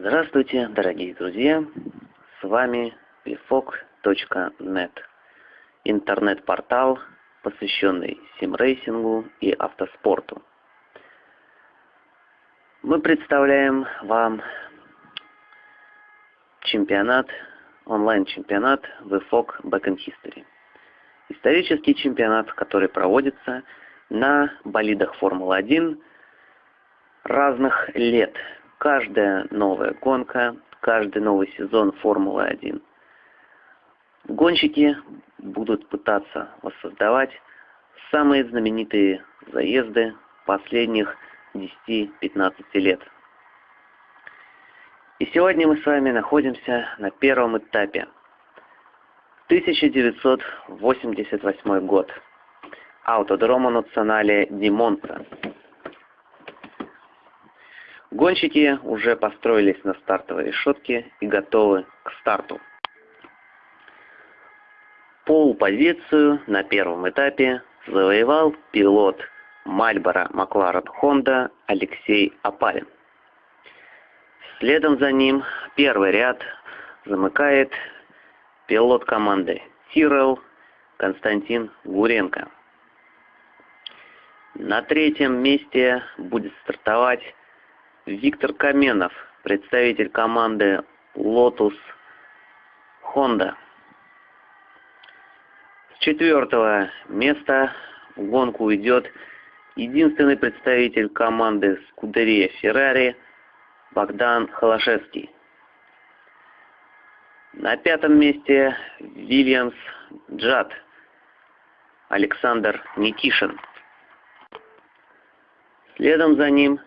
Здравствуйте, дорогие друзья! С вами vfog.net, интернет-портал, посвященный симрейсингу и автоспорту. Мы представляем вам чемпионат, онлайн-чемпионат VFOG Back in History. Исторический чемпионат, который проводится на болидах Формулы-1 разных лет – каждая новая гонка, каждый новый сезон Формулы-1. Гонщики будут пытаться воссоздавать самые знаменитые заезды последних 10-15 лет. И сегодня мы с вами находимся на первом этапе. 1988 год. Аутодрома Национале Ди Монца. Гонщики уже построились на стартовой решетке и готовы к старту. Пол-позицию на первом этапе завоевал пилот Мальборо Макларен Хонда Алексей Апалин. Следом за ним первый ряд замыкает пилот команды Тирел Константин Гуренко. На третьем месте будет стартовать Виктор Каменов, представитель команды Lotus Honda. С четвертого места в гонку идет единственный представитель команды Скудерия Феррари Богдан Холошевский. На пятом месте Вильямс Джад Александр Никишин. Следом за ним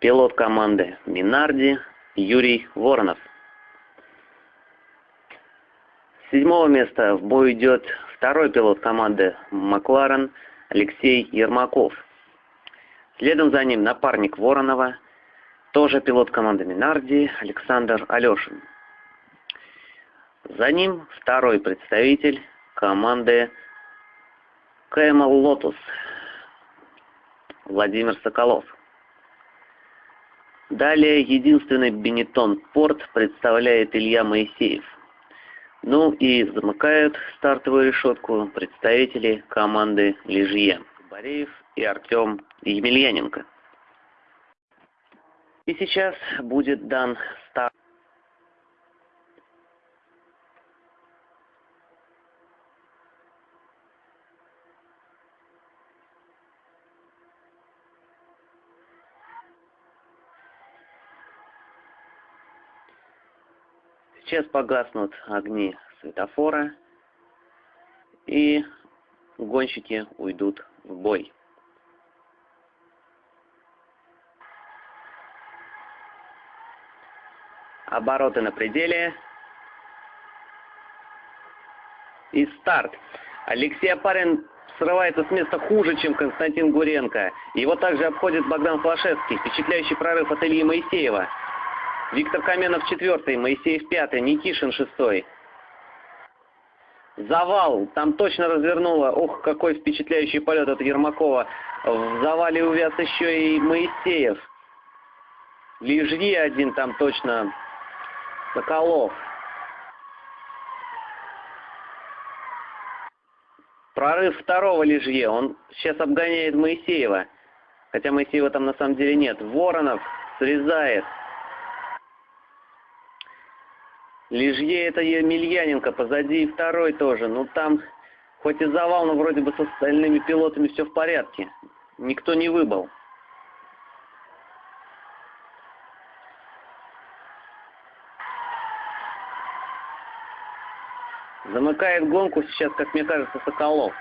пилот команды Минарди Юрий Воронов. С седьмого места в бой идет второй пилот команды Макларен Алексей Ермаков. Следом за ним напарник Воронова, тоже пилот команды Минарди Александр Алешин. За ним второй представитель команды Camel Lotus Владимир Соколов. Далее единственный Бенетон Порт представляет Илья Моисеев. Ну и замыкают стартовую решетку представители команды Лежье. Бореев и Артем Емельяненко. И сейчас будет дан старт. Сейчас погаснут огни светофора, и гонщики уйдут в бой. Обороты на пределе. И старт. Алексей Апарин срывается с места хуже, чем Константин Гуренко. Его также обходит Богдан Флашевский. Впечатляющий прорыв от Ильи Моисеева. Виктор Каменов четвертый, Моисеев пятый, Никишин шестой. Завал, там точно развернуло. Ох, какой впечатляющий полет от Ермакова. В завале увяз еще и Моисеев. Лежье один там точно. Соколов. Прорыв второго Лежье. Он сейчас обгоняет Моисеева. Хотя Моисеева там на самом деле нет. Воронов срезает. Лежье это Емельяненко, позади второй тоже. Ну там, хоть и завал, но вроде бы с остальными пилотами все в порядке. Никто не выбыл. Замыкает гонку сейчас, как мне кажется, Соколов.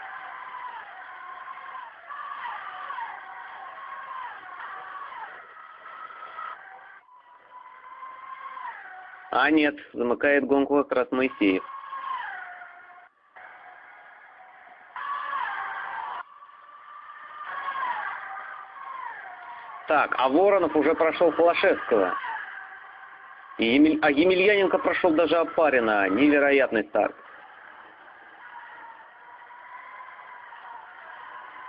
А нет, замыкает гонку как раз Моисеев. Так, а Воронов уже прошел Холошевского. И Емель... А Емельяненко прошел даже Опарина. Невероятный старт.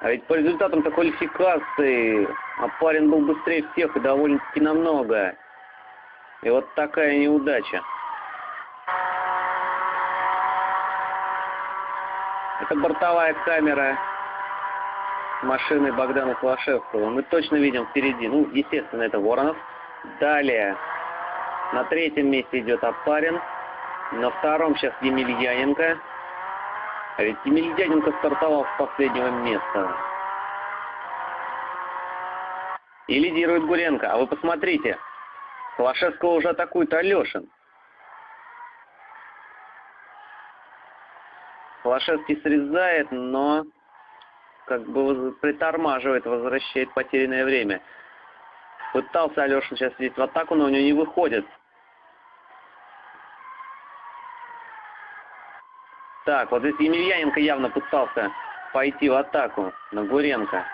А ведь по результатам такой квалификации Опарин был быстрее всех и довольно-таки намного. И вот такая неудача. Это бортовая камера машины Богдана Клашевского. Мы точно видим впереди, ну, естественно, это Воронов. Далее на третьем месте идет Апарин. На втором сейчас Емельяненко. А ведь Емельяненко стартовал с последнего места. И лидирует Гуренко. А вы посмотрите, Холошевского уже атакует Алешин. Холошевский срезает, но как бы притормаживает, возвращает потерянное время. Пытался Алешин сейчас лезть в атаку, но у него не выходит. Так, вот здесь Емельяненко явно пытался пойти в атаку на Гуренко.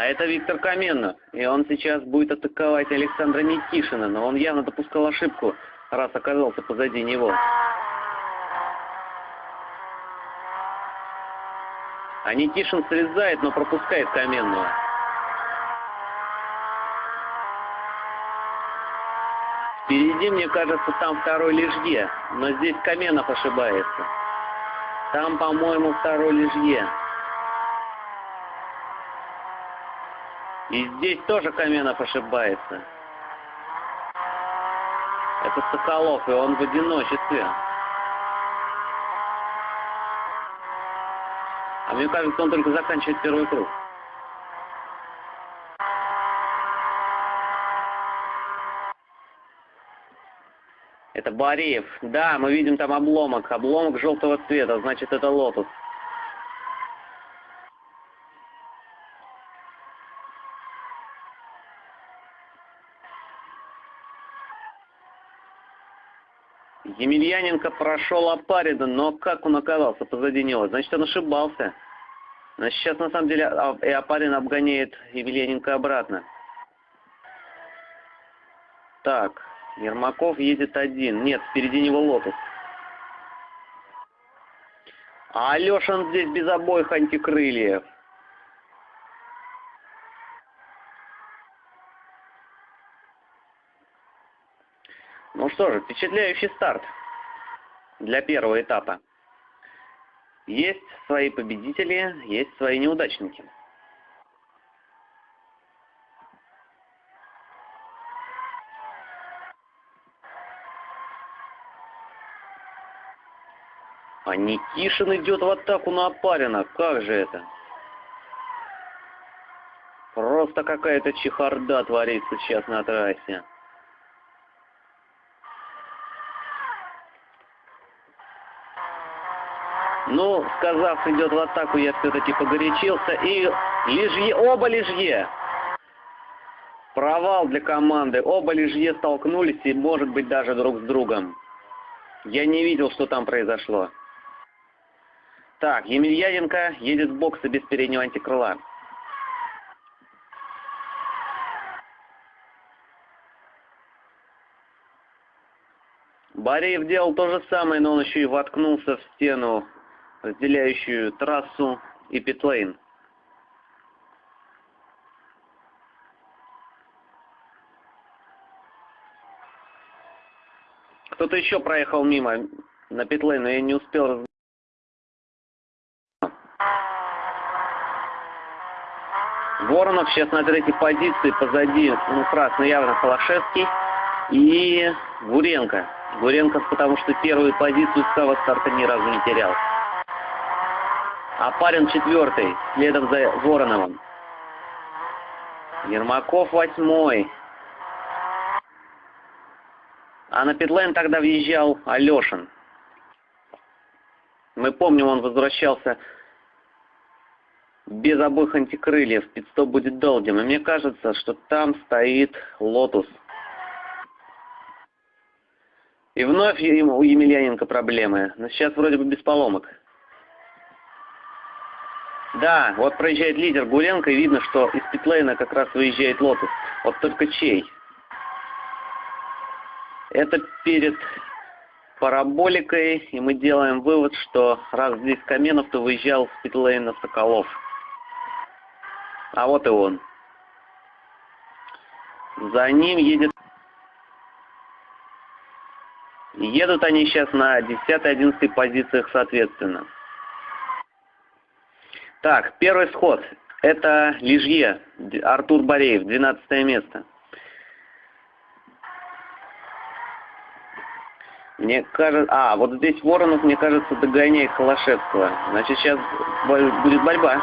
А это Виктор Каменов. И он сейчас будет атаковать Александра Никишина. Но он явно допускал ошибку, раз оказался позади него. А Никишин срезает, но пропускает Каменного. Впереди, мне кажется, там второй Лежье. Но здесь Каменов ошибается. Там, по-моему, второй Лежье. И здесь тоже Каменов ошибается. Это Соколов, и он в одиночестве. А мне кажется, он только заканчивает первый круг. Это Бореев. Да, мы видим там обломок. Обломок желтого цвета, значит это лотос. Емельяненко прошел Апарида, но как он оказался позади него? Значит, он ошибался. Значит, сейчас на самом деле а, и Апарин обгоняет Емельяненко обратно. Так, Ермаков едет один. Нет, впереди него Лотос. А Алешин здесь без обоих антикрыльев. Ну что же, впечатляющий старт для первого этапа. Есть свои победители, есть свои неудачники. А Никишин идет в атаку на Апарина. Как же это? Просто какая-то чехарда творится сейчас на трассе. Ну, сказав, идет в атаку, я все-таки погорячился. И лижье, оба лижье. Провал для команды. Оба лижье столкнулись и, может быть, даже друг с другом. Я не видел, что там произошло. Так, Емельяненко едет в боксы без переднего антикрыла. Бореев делал то же самое, но он еще и воткнулся в стену разделяющую трассу и питлейн. Кто-то еще проехал мимо на питлейн, но я не успел раз... Воронов сейчас на третьей позиции, позади, ну, красный явно Холошевский и Гуренко. Гуренко, потому что первую позицию с самого старта ни разу не терял а парень четвертый, следом за Вороновым. Ермаков восьмой. А на питлейн тогда въезжал Алешин. Мы помним, он возвращался без обоих антикрыльев. Питстоп будет долгим. И мне кажется, что там стоит Lotus. И вновь у Емельяненко проблемы. Но сейчас вроде бы без поломок. Да, вот проезжает лидер Гуренко, и видно, что из питлейна как раз выезжает Lotus. Вот только чей? Это перед параболикой, и мы делаем вывод, что раз здесь Каменов, то выезжал с питлейна Соколов. А вот и он. За ним едет... Едут они сейчас на 10-11 позициях соответственно. Так, первый сход. Это Лижье, Артур Бореев, 12 место. Мне кажется... А, вот здесь Воронов, мне кажется, догоняет Холошевского. Значит, сейчас будет борьба.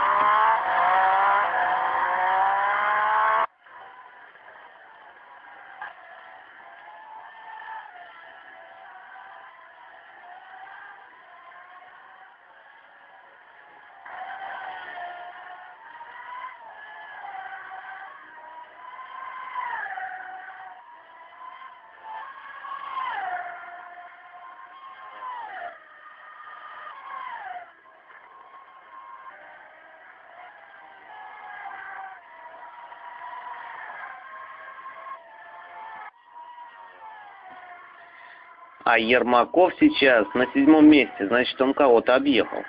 А Ермаков сейчас на седьмом месте, значит, он кого-то объехал.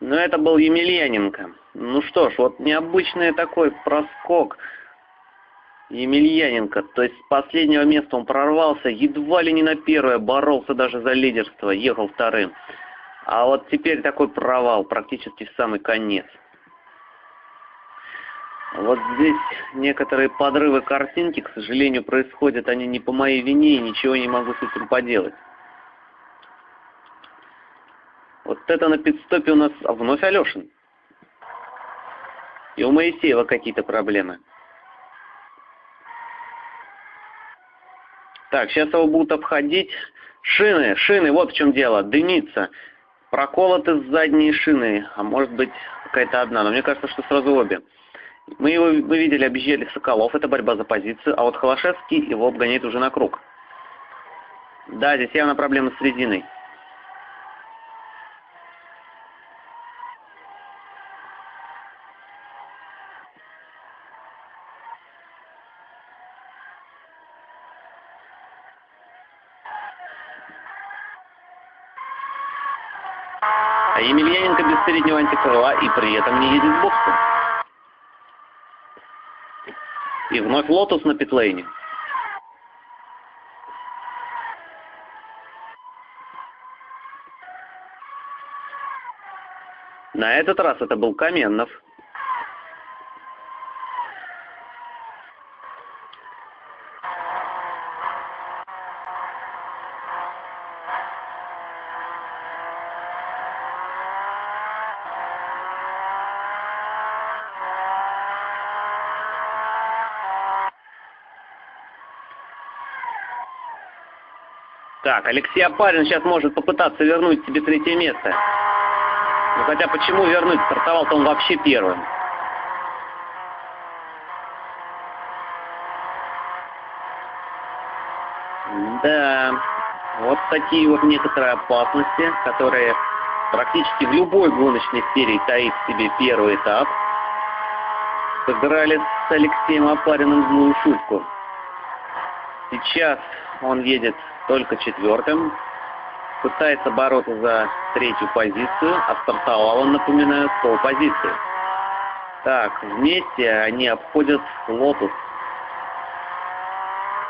Но это был Емельяненко. Ну что ж, вот необычный такой проскок Емельяненко. То есть с последнего места он прорвался, едва ли не на первое, боролся даже за лидерство, ехал вторым. А вот теперь такой провал, практически в самый конец. Вот здесь некоторые подрывы картинки, к сожалению, происходят они не по моей вине, и ничего не могу с этим поделать. Вот это на пидстопе у нас вновь Алешин. И у Моисеева какие-то проблемы. Так, сейчас его будут обходить. Шины, шины, вот в чем дело, дымится. Проколоты задние шины, а может быть какая-то одна, но мне кажется, что сразу обе. Мы его мы видели, объезжали Соколов, это борьба за позицию, а вот Холошевский его обгоняет уже на круг. Да, здесь явно проблема с резиной. А Емельяненко без переднего антикрыла и при этом не едет в боксу. И вновь Лотос на питлейне. На этот раз это был Каменнов. Так, Алексей Апарин сейчас может попытаться вернуть себе третье место. Ну хотя почему вернуть? Стартовал-то он вообще первым. Да, вот такие вот некоторые опасности, которые практически в любой гоночной серии таит себе первый этап. Сыграли с Алексеем Апариным злую шутку. Сейчас он едет только четвертым. Пытается бороться за третью позицию, а он, напоминаю, с поул-позиции. Так, вместе они обходят Lotus.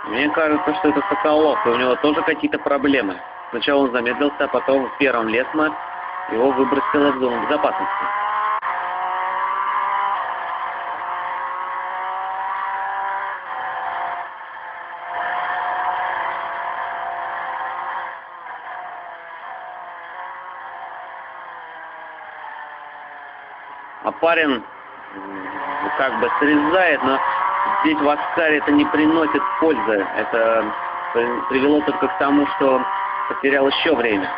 Мне кажется, что это Соколов, и у него тоже какие-то проблемы. Сначала он замедлился, а потом в первом Лесмо его выбросило в зону безопасности. Парень как бы срезает, но здесь в Аскаре это не приносит пользы. Это привело только к тому, что потерял еще время.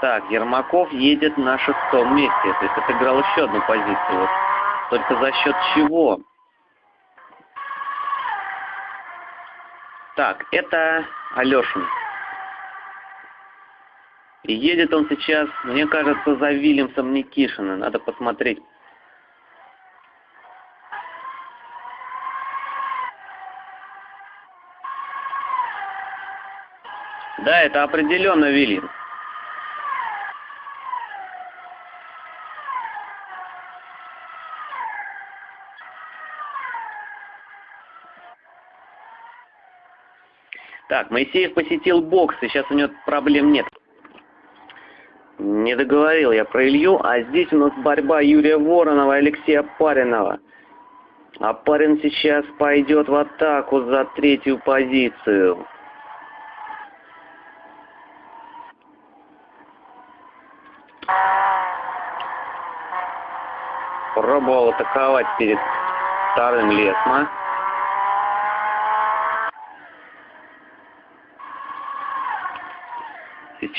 Так, Ермаков едет на шестом месте. То есть отыграл еще одну позицию. Вот. Только за счет чего? Так, это Алешин. И едет он сейчас, мне кажется, за Вильямсом Никишина. Надо посмотреть. Да, это определенно Вильямс. Так, Моисеев посетил бокс, и сейчас у него проблем нет. Не договорил я про Илью, а здесь у нас борьба Юрия Воронова и Алексея Паринова. А парень сейчас пойдет в атаку за третью позицию. Пробовал атаковать перед вторым Лесма.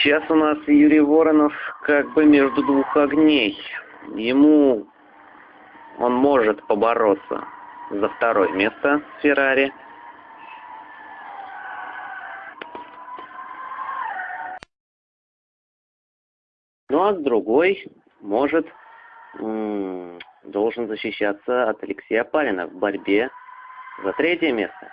Сейчас у нас Юрий Воронов как бы между двух огней. Ему он может побороться за второе место с Феррари. Ну а другой может должен защищаться от Алексея Палина в борьбе за третье место.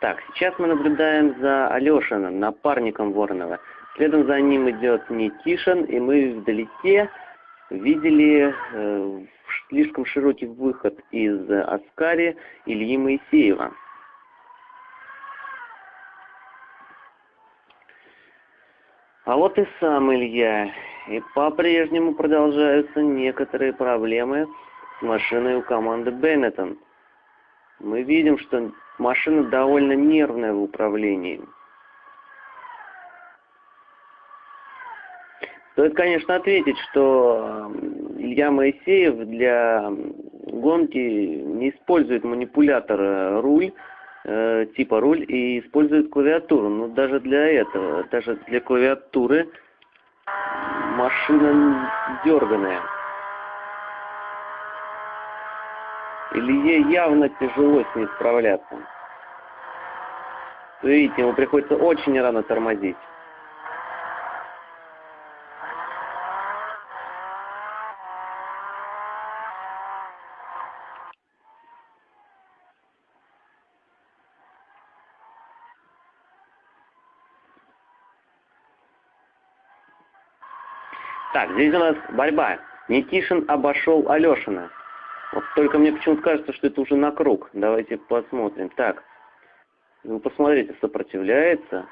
Так, сейчас мы наблюдаем за Алешиным, напарником Воронова. Следом за ним идет Никишин, и мы вдалеке видели э, слишком широкий выход из Аскари Ильи Моисеева. А вот и сам Илья. И по-прежнему продолжаются некоторые проблемы с машиной у команды Беннетон. Мы видим, что машина довольно нервная в управлении. Стоит, конечно, ответить, что Илья Моисеев для гонки не использует манипулятор э, руль, э, типа руль, и использует клавиатуру. Но даже для этого, даже для клавиатуры машина дерганая. Илье явно тяжело с ней справляться. Видите, ему приходится очень рано тормозить. Здесь у нас борьба. Никишин обошел Алешина. Вот только мне почему-то кажется, что это уже на круг. Давайте посмотрим. Так, вы посмотрите, сопротивляется.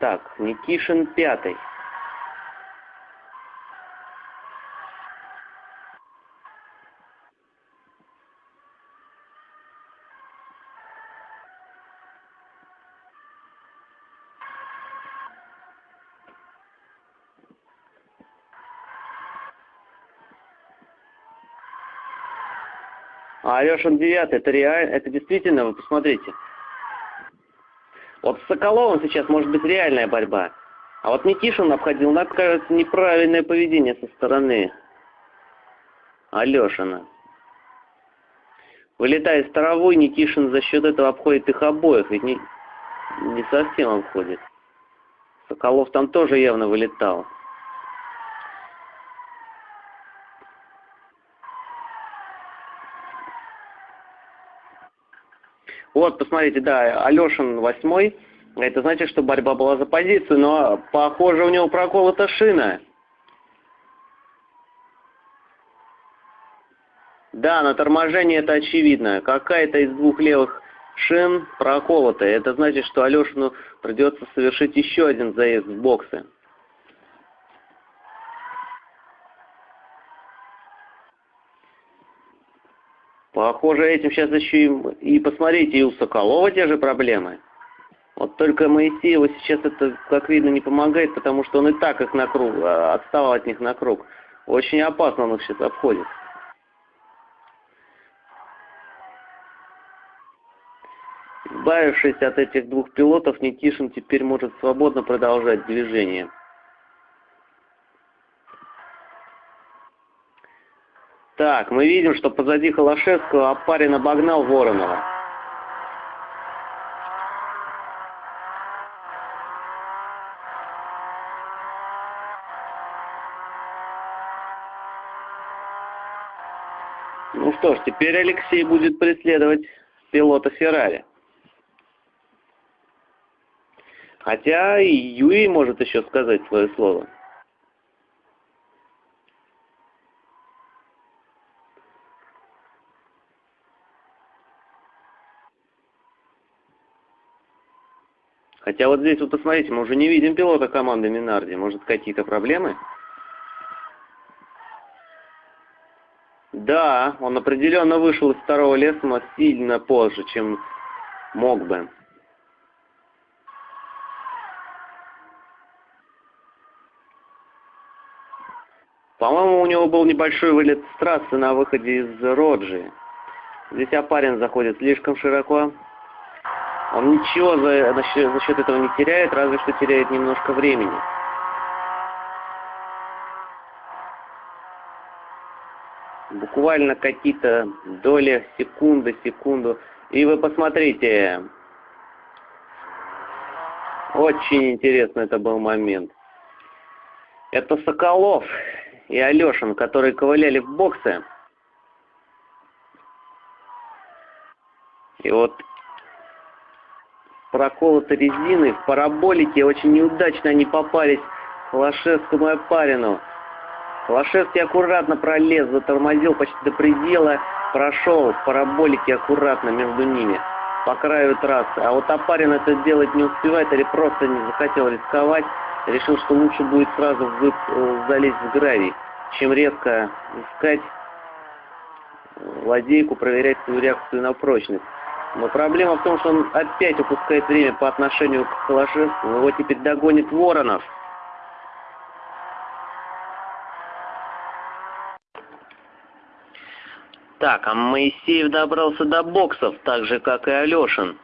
Так, Никишин пятый. А Алешин девятый, это реально, это действительно, вы посмотрите. Вот с Соколовым сейчас может быть реальная борьба. А вот Никишин обходил, нам кажется, неправильное поведение со стороны Алешина. Вылетая из Таровой, Никишин за счет этого обходит их обоих, ведь не, не совсем обходит. Соколов там тоже явно вылетал. Вот, посмотрите, да, Алешин восьмой. Это значит, что борьба была за позицию, но, похоже, у него проколота шина. Да, на торможении это очевидно. Какая-то из двух левых шин проколотая. Это значит, что Алешину придется совершить еще один заезд в боксы. Похоже, этим сейчас еще и, и посмотрите, и у Соколова те же проблемы. Вот только Моисееву сейчас это, как видно, не помогает, потому что он и так их на круг, а, отставал от них на круг. Очень опасно он их сейчас обходит. Избавившись от этих двух пилотов, Никишин теперь может свободно продолжать движение. Так, мы видим, что позади Холошевского Апарин обогнал Воронова. Ну что ж, теперь Алексей будет преследовать пилота Феррари. Хотя и Юрий может еще сказать свое слово. Хотя вот здесь вот посмотрите, мы уже не видим пилота команды Минарди. Может какие-то проблемы? Да, он определенно вышел из второго леса, но сильно позже, чем мог бы. По-моему, у него был небольшой вылет с трассы на выходе из Роджи. Здесь Апарин заходит слишком широко. Он ничего за, за, счет, за счет этого не теряет, разве что теряет немножко времени. Буквально какие-то доли секунды, секунду. И вы посмотрите. Очень интересный это был момент. Это Соколов и Алешин, которые ковыляли в боксы. И вот проколоты резины в параболике очень неудачно они попались Холошевскому и Апарину. Холошевский аккуратно пролез, затормозил почти до предела, прошел в параболике аккуратно между ними по краю трассы. А вот Апарин это делать не успевает или просто не захотел рисковать решил, что лучше будет сразу вып, э, залезть в гравий, чем резко искать ладейку, проверять свою реакцию на прочность. Но проблема в том, что он опять упускает время по отношению к Холошевскому. Его теперь догонит Воронов. Так, а Моисеев добрался до боксов, так же, как и Алешин.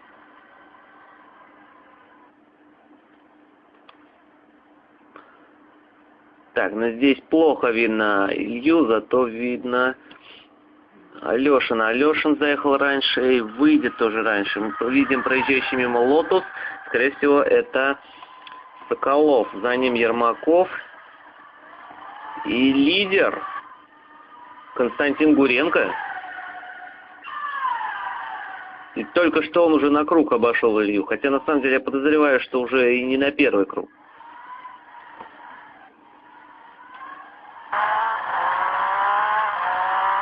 Так, но здесь плохо видно Илью, зато видно Алешина. Алешин заехал раньше и выйдет тоже раньше. Мы видим проезжающий мимо Lotus. Скорее всего, это Соколов. За ним Ермаков. И лидер Константин Гуренко. И только что он уже на круг обошел Илью. Хотя на самом деле я подозреваю, что уже и не на первый круг.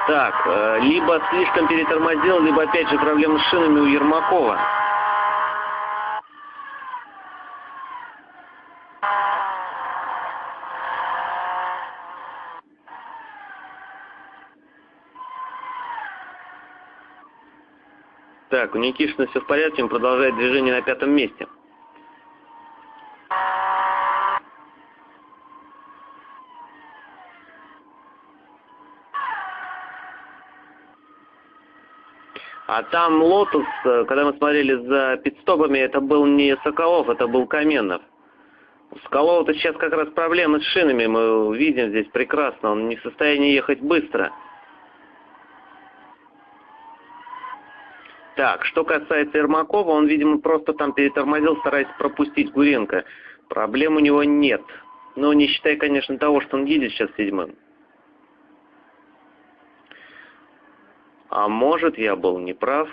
Так, э, либо слишком перетормозил, либо опять же проблемы с шинами у Ермакова. Так, у Никишина все в порядке, он продолжает движение на пятом месте. А там Lotus, э, когда мы смотрели за питстопами, это был не Соколов, это был Каменов. У Соколова-то сейчас как раз проблемы с шинами, мы видим здесь прекрасно, он не в состоянии ехать быстро. Так, что касается Ермакова, он, видимо, просто там перетормозил, стараясь пропустить Гуренко. Проблем у него нет. Но не считая, конечно, того, что он едет сейчас седьмым. А может, я был неправ?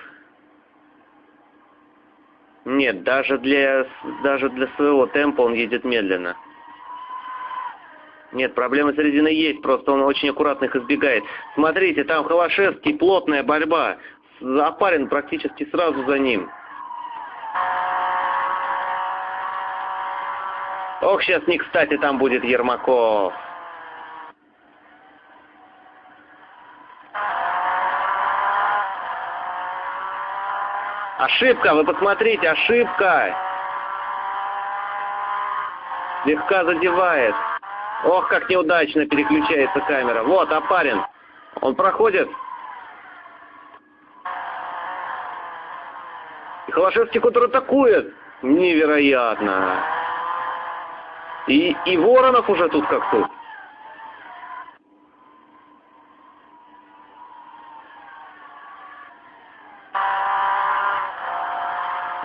Нет, даже для, даже для своего темпа он едет медленно. Нет, проблемы с резиной есть, просто он очень аккуратно их избегает. Смотрите, там Холошевский, плотная борьба. Запарен практически сразу за ним. Ох, сейчас не кстати там будет Ермаков. Ошибка, вы посмотрите, ошибка. Слегка задевает. Ох, как неудачно переключается камера. Вот, Апарин. Он проходит. И Холошевский атакует. Невероятно. И, и Воронов уже тут как тут.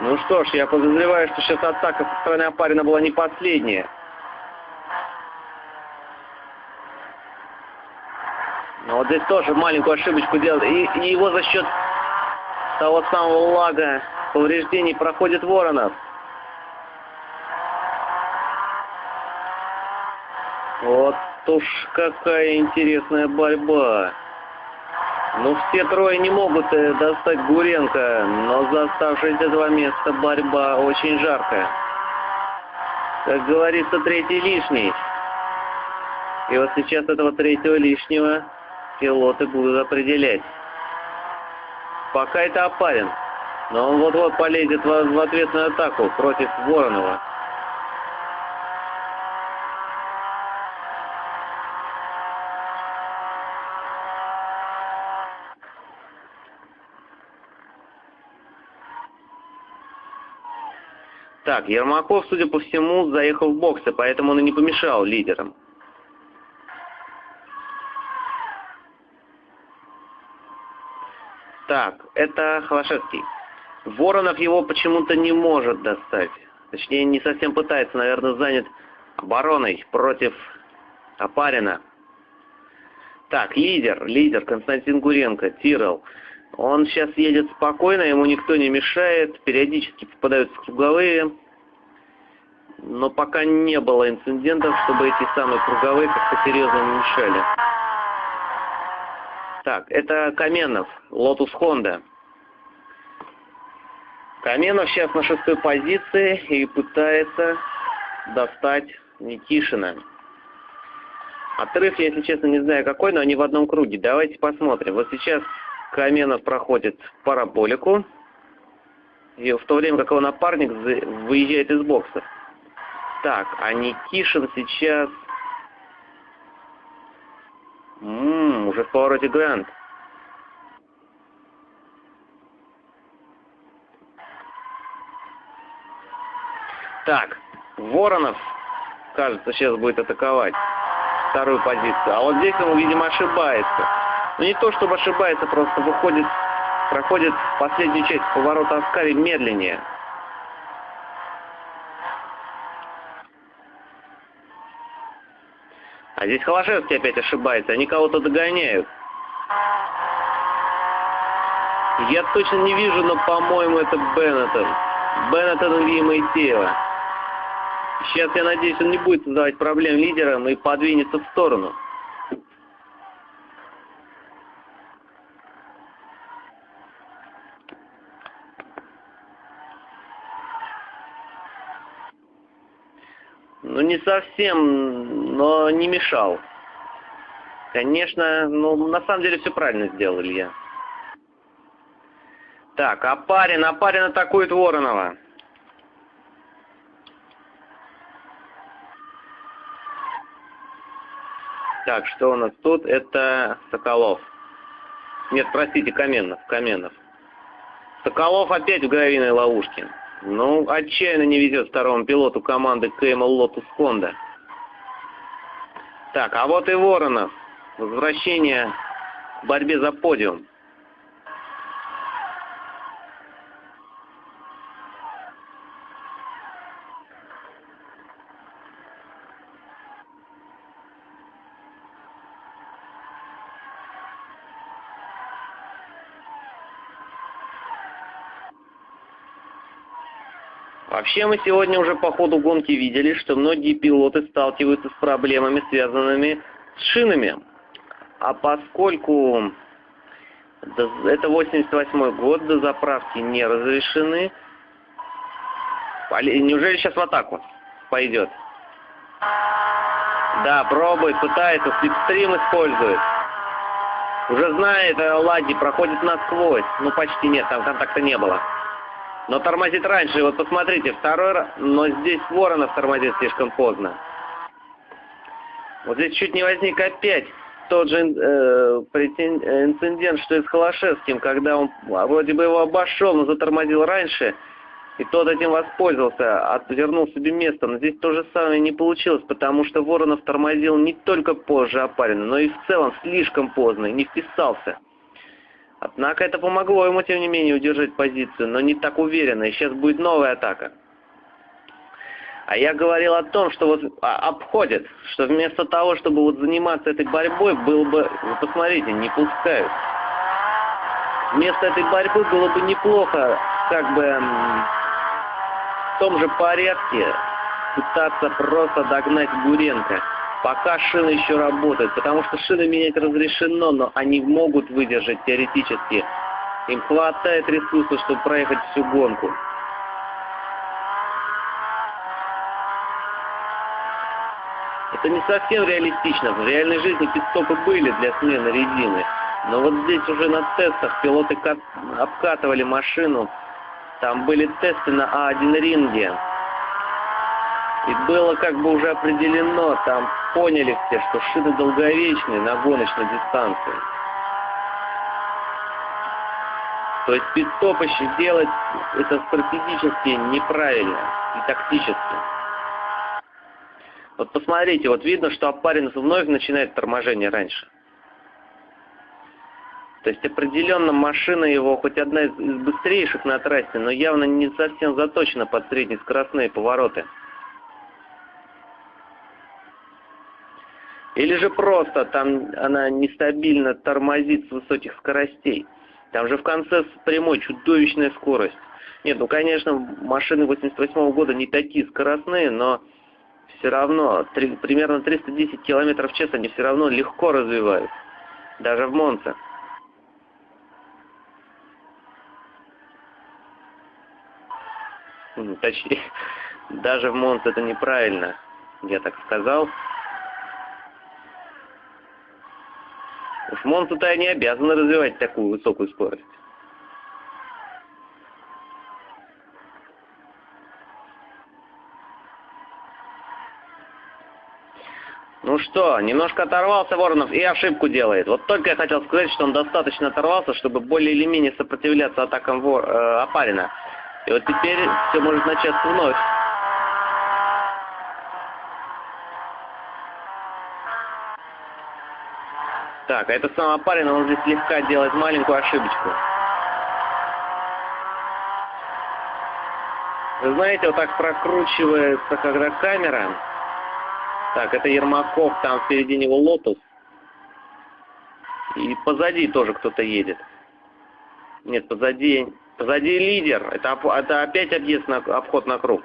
Ну что ж, я подозреваю, что сейчас атака со стороны Апарина была не последняя. Но вот здесь тоже маленькую ошибочку делал. И, и его за счет того самого лага повреждений проходит Воронов. Вот уж какая интересная борьба. Ну, все трое не могут э, достать Гуренко, но за оставшиеся два места борьба очень жаркая. Как говорится, третий лишний. И вот сейчас этого третьего лишнего пилоты будут определять. Пока это опарен. Но он вот-вот полезет в, в ответную атаку против Воронова. Так, Ермаков, судя по всему, заехал в боксы, поэтому он и не помешал лидерам. Так, это Холошевский. Воронов его почему-то не может достать. Точнее, не совсем пытается, наверное, занят обороной против Опарина. Так, лидер, лидер Константин Гуренко, Тирол. Он сейчас едет спокойно, ему никто не мешает, периодически попадаются круговые. Но пока не было инцидентов, чтобы эти самые круговые как-то серьезно не мешали. Так, это Каменов, Lotus Honda. Каменов сейчас на шестой позиции и пытается достать Никишина. Отрыв, я, если честно, не знаю какой, но они в одном круге. Давайте посмотрим. Вот сейчас Каменов проходит параболику, и в то время как его напарник выезжает из бокса. Так, а Никишин сейчас... Ммм, уже в повороте Грант. Так, Воронов, кажется, сейчас будет атаковать вторую позицию. А вот здесь он, видимо, ошибается. Но не то, чтобы ошибается, просто выходит, проходит последнюю часть поворота Аскари медленнее. А здесь Холошевский опять ошибается, они кого-то догоняют. Я точно не вижу, но, по-моему, это Беннетон. Беннетон и Моисеева. Сейчас, я надеюсь, он не будет создавать проблем лидерам и подвинется в сторону. Ну, не совсем, но не мешал. Конечно, ну, на самом деле все правильно сделал Илья. Так, Апарин, Апарин атакует Воронова. Так, что у нас тут? Это Соколов. Нет, простите, Каменов, Каменов. Соколов опять в гравийной ловушке. Ну, отчаянно не везет второму пилоту команды КМЛ Lotus Honda. Так, а вот и Воронов. Возвращение к борьбе за подиум. Вообще мы сегодня уже по ходу гонки видели, что многие пилоты сталкиваются с проблемами, связанными с шинами. А поскольку это 88 год, до заправки не разрешены, неужели сейчас в атаку пойдет? Да, пробует, пытается, слепстрим использует. Уже знает, э, Лади проходит насквозь. Ну, почти нет, там контакта не было. Но тормозит раньше. Вот посмотрите, второй раз. Но здесь Воронов тормозит слишком поздно. Вот здесь чуть не возник опять тот же э, инцидент, что и с Холошевским, когда он вроде бы его обошел, но затормозил раньше, и тот этим воспользовался, отвернул себе место. Но здесь то же самое не получилось, потому что Воронов тормозил не только позже Апарина, но и в целом слишком поздно, и не вписался. Однако это помогло ему, тем не менее, удержать позицию, но не так уверенно, и сейчас будет новая атака. А я говорил о том, что вот а, обходят, что вместо того, чтобы вот заниматься этой борьбой, было бы, вы посмотрите, не пускают. Вместо этой борьбы было бы неплохо, как бы, в том же порядке пытаться просто догнать Гуренко пока шины еще работают, потому что шины менять разрешено, но они могут выдержать теоретически. Им хватает ресурсов, чтобы проехать всю гонку. это не совсем реалистично. В реальной жизни пидстопы были для смены резины. Но вот здесь уже на тестах пилоты обкатывали машину. Там были тесты на А1 ринге. И было как бы уже определено, там поняли все, что шины долговечные на гоночной дистанции. То есть пидстопы делать это стратегически неправильно и тактически. Вот посмотрите, вот видно, что Апарин вновь начинает торможение раньше. То есть определенно машина его хоть одна из быстрейших на трассе, но явно не совсем заточена под среднескоростные повороты. Или же просто там она нестабильно тормозит с высоких скоростей. Там же в конце прямой чудовищная скорость. Нет, ну конечно, машины 88 -го года не такие скоростные, но все равно три, примерно 310 км в час они все равно легко развивают. Даже в Монце. Точнее, даже в Монце это неправильно, я так сказал. Монца-то они обязаны развивать такую высокую скорость. Ну что, немножко оторвался Воронов и ошибку делает. Вот только я хотел сказать, что он достаточно оторвался, чтобы более или менее сопротивляться атакам Вор, э, Апарина. И вот теперь все может начаться вновь. Так, а это сам он здесь слегка делает маленькую ошибочку. Вы знаете, вот так прокручивается, когда камера так, это Ермаков, там впереди него Lotus. И позади тоже кто-то едет. Нет, позади, позади лидер. Это, это опять объезд на, обход на круг.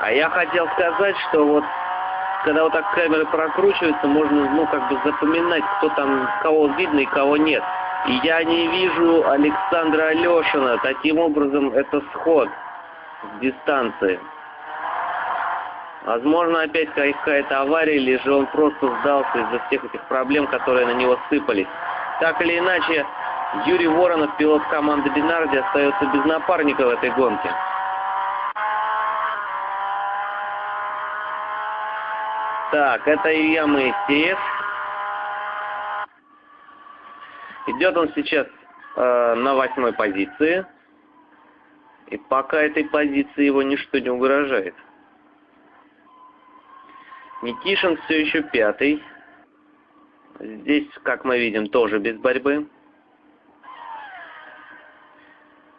А я хотел сказать, что вот когда вот так камеры прокручиваются, можно, ну, как бы запоминать, кто там, кого видно и кого нет. И я не вижу Александра Алешина. Таким образом, это сход с дистанции. Возможно, опять какая-то авария, или же он просто сдался из-за всех этих проблем, которые на него сыпались. Так или иначе, Юрий Воронов, пилот команды Бинарди, остается без напарника в этой гонке. Так, это Илья Моисеев. Идет он сейчас э, на восьмой позиции. И пока этой позиции его ничто не угрожает. Никишин все еще пятый. Здесь, как мы видим, тоже без борьбы.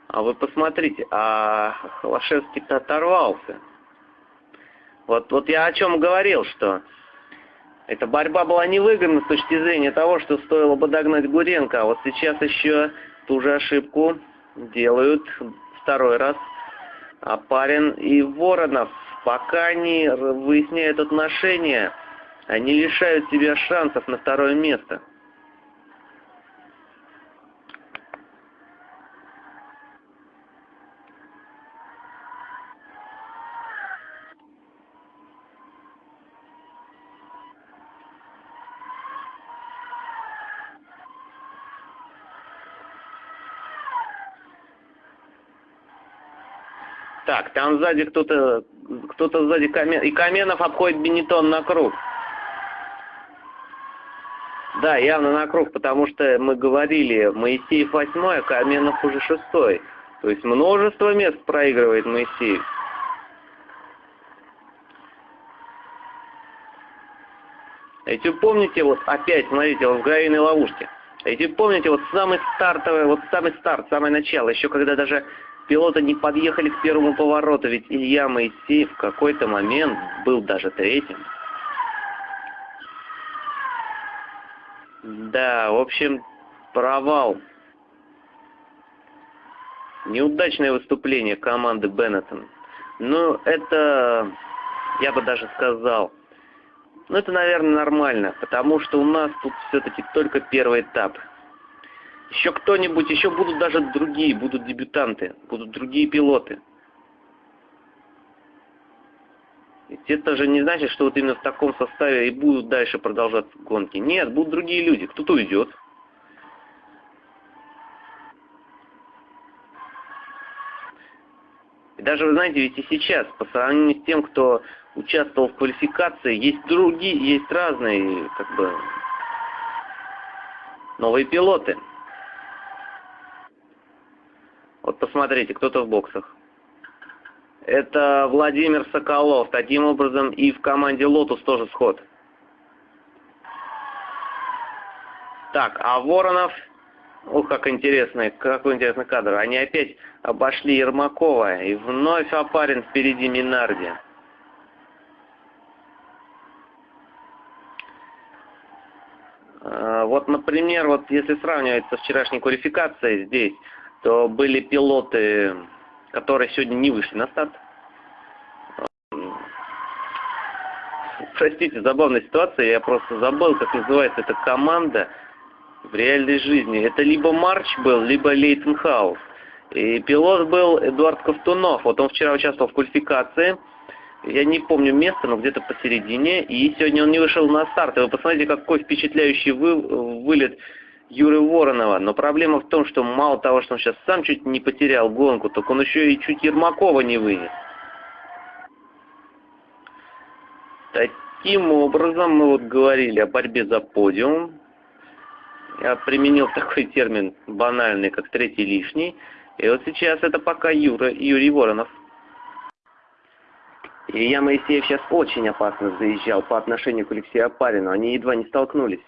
А вы посмотрите, а Холошевский-то оторвался. Вот, вот я о чем говорил, что эта борьба была невыгодна с точки зрения того, что стоило бы догнать Гуренко. А вот сейчас еще ту же ошибку делают второй раз Апарин и Воронов. Пока они выясняют отношения, они лишают себя шансов на второе место. Там сзади кто-то кто-то сзади Камен... И Каменов обходит Бенетон на круг. Да, явно на круг, потому что мы говорили, Моисеев восьмой, а Каменов уже шестой. То есть множество мест проигрывает Моисеев. Эти помните, вот опять, смотрите, вот в гравийной ловушке. Эти помните, вот самый стартовый, вот самый старт, самое начало, еще когда даже Пилоты не подъехали к первому повороту, ведь Илья Моисеев в какой-то момент был даже третьим. Да, в общем, провал. Неудачное выступление команды Беннетон. Ну, это, я бы даже сказал, ну, это, наверное, нормально, потому что у нас тут все-таки только первый этап – еще кто-нибудь, еще будут даже другие, будут дебютанты, будут другие пилоты. Это же не значит, что вот именно в таком составе и будут дальше продолжаться гонки. Нет, будут другие люди. Кто-то уйдет. И даже, вы знаете, ведь и сейчас, по сравнению с тем, кто участвовал в квалификации, есть другие, есть разные, как бы, новые пилоты. Вот посмотрите, кто-то в боксах. Это Владимир Соколов. Таким образом и в команде «Lotus» тоже сход. Так, а Воронов... Ух, как интересный, какой интересный кадр. Они опять обошли Ермакова. И вновь опарен впереди Minardi. А, вот, например, вот если сравнивать со вчерашней квалификацией здесь, то были пилоты которые сегодня не вышли на старт. Простите, забавная ситуация, я просто забыл, как называется эта команда в реальной жизни. Это либо Марч был, либо Лейтенхаус. И пилот был Эдуард Ковтунов. Вот он вчера участвовал в квалификации. Я не помню место, но где-то посередине. И сегодня он не вышел на старт. И вы посмотрите, какой впечатляющий вы, вылет Юры Воронова. Но проблема в том, что мало того, что он сейчас сам чуть не потерял гонку, так он еще и чуть Ермакова не вынес. Таким образом, мы вот говорили о борьбе за подиум. Я применил такой термин банальный, как третий лишний. И вот сейчас это пока Юра, Юрий Воронов. Илья Моисеев сейчас очень опасно заезжал по отношению к Алексею Апарину. Они едва не столкнулись.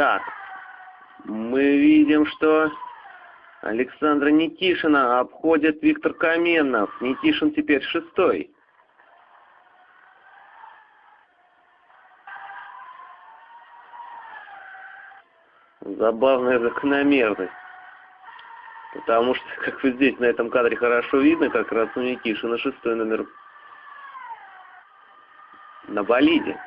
Так, мы видим, что Александра Никишина обходит Виктор Каменов. Никишин теперь шестой. Забавная закономерность. Потому что, как вы здесь на этом кадре хорошо видно, как раз у Никишина шестой номер на болиде.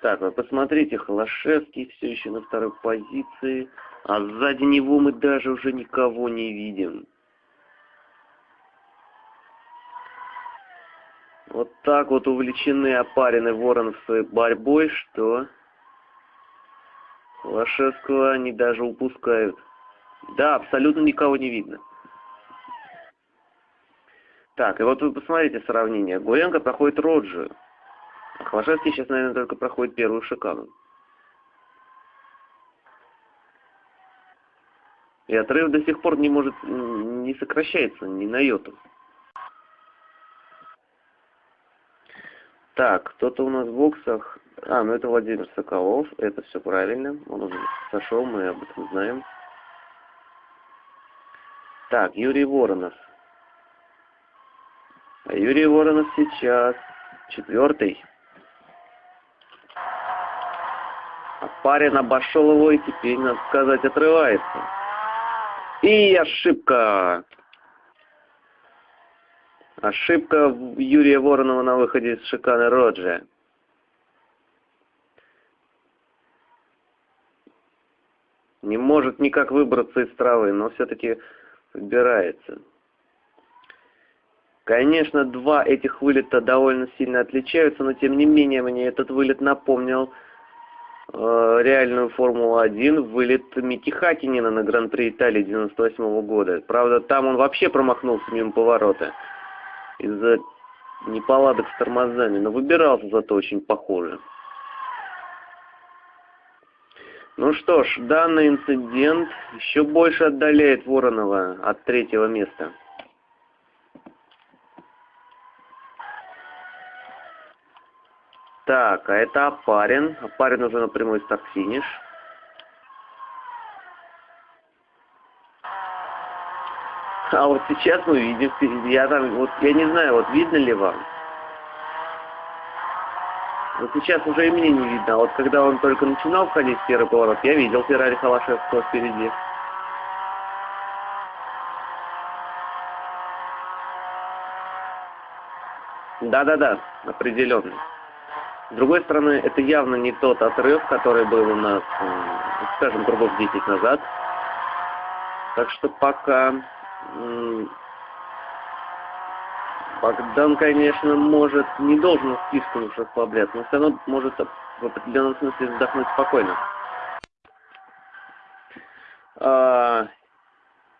Так, вы посмотрите, Холошевский все еще на второй позиции, а сзади него мы даже уже никого не видим. Вот так вот увлечены опарены Воронов своей борьбой, что Холошевского они даже упускают. Да, абсолютно никого не видно. Так, и вот вы посмотрите сравнение. Гуренко проходит Роджию. Хвашевский сейчас, наверное, только проходит первую шикану. И отрыв до сих пор не может, не сокращается ни на йоту. Так, кто-то у нас в боксах... А, ну это Владимир Соколов, это все правильно. Он уже сошел, мы об этом знаем. Так, Юрий Воронов. А Юрий Воронов сейчас четвертый. Парень обошел его и теперь, надо сказать, отрывается. И ошибка. Ошибка Юрия Воронова на выходе из шиканы Роджи. Не может никак выбраться из травы, но все-таки выбирается. Конечно, два этих вылета довольно сильно отличаются, но тем не менее мне этот вылет напомнил реальную Формулу-1 вылет Мики Хакинина на Гран-при Италии 98 -го года. Правда, там он вообще промахнулся мимо поворота из-за неполадок с тормозами, но выбирался зато очень похоже. Ну что ж, данный инцидент еще больше отдаляет Воронова от третьего места. Так, а это Апарин. Апарин уже на прямой старт-финиш. А вот сейчас мы видим впереди. Я там, вот я не знаю, вот видно ли вам. Вот сейчас уже и мне не видно. А вот когда он только начинал входить в первый поворот, я видел Феррари Холошевского впереди. Да-да-да, определенно. С другой стороны, это явно не тот отрыв, который был у нас, скажем, кругов 10 назад. Так что пока Богдан, конечно, может, не должен слишком уж расслабляться, но все равно может в определенном смысле вздохнуть спокойно. А,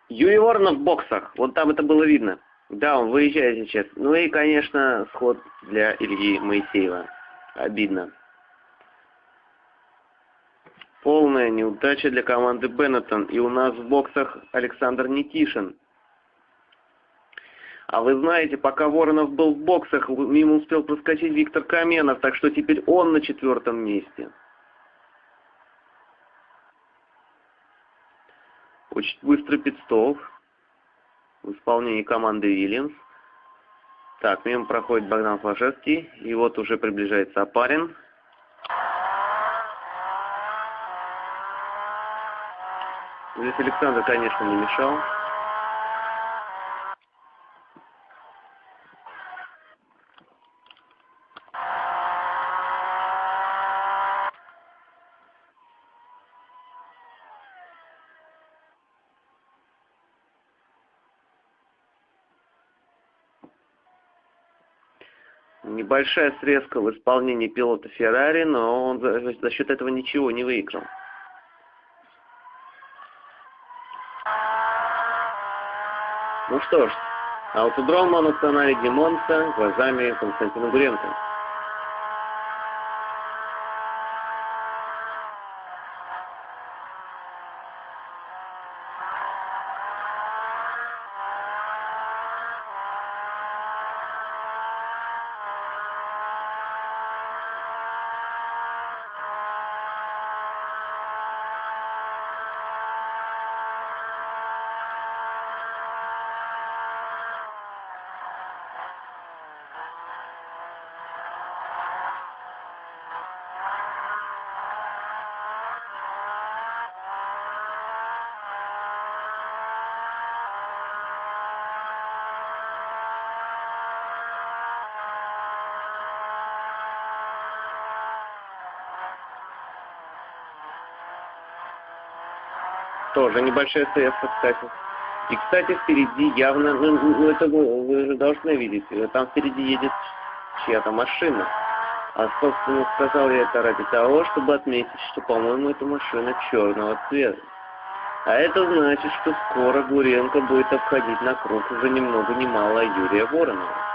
Юрий Воронов в боксах. Вот там это было видно. Да, он выезжает сейчас. Ну и, конечно, сход для Ильи Моисеева. Обидно. Полная неудача для команды Беннетон. И у нас в боксах Александр Никишин. А вы знаете, пока Воронов был в боксах, мимо успел проскочить Виктор Каменов, так что теперь он на четвертом месте. Очень быстрый пидстоп в исполнении команды Вильямс. Так, мимо проходит Богдан Флашевский. И вот уже приближается Апарин. Здесь Александр, конечно, не мешал. Небольшая срезка в исполнении пилота Феррари, но он за, за счет этого ничего не выиграл. Ну что ж, аутодром Моносценари Димонса глазами Константина Гуренко. Тоже небольшая средство, кстати. И, кстати, впереди явно, ну, ну это вы, вы же должны видеть, там впереди едет чья-то машина. А, собственно, сказал я это ради того, чтобы отметить, что, по-моему, эта машина черного цвета. А это значит, что скоро Гуренко будет обходить на круг уже ни много ни Юрия Воронова.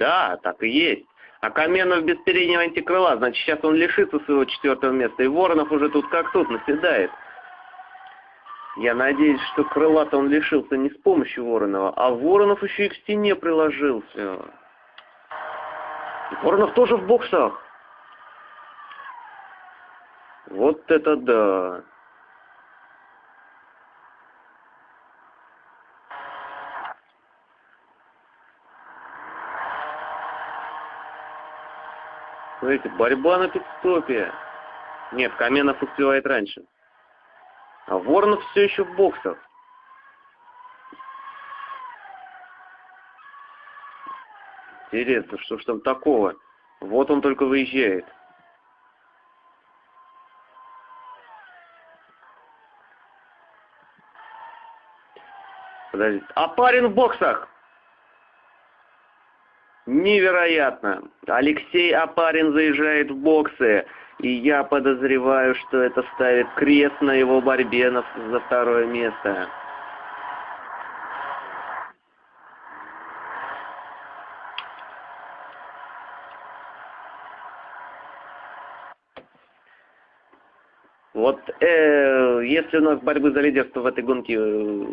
Да, так и есть. А Каменов без переднего антикрыла, значит, сейчас он лишится своего четвертого места. И Воронов уже тут как тут наседает. Я надеюсь, что крыла-то он лишился не с помощью Воронова, а Воронов еще и к стене приложился. Воронов тоже в боксах. Вот это да. Смотрите, борьба на пидстопе. Нет, Каменов успевает раньше. А Воронов все еще в боксах. Интересно, что ж там такого? Вот он только выезжает. Подождите. А парень в боксах! Невероятно! Алексей Апарин заезжает в боксы, и я подозреваю, что это ставит крест на его борьбе за второе место. Вот э, если у нас борьбы за лидерство в этой гонке, э,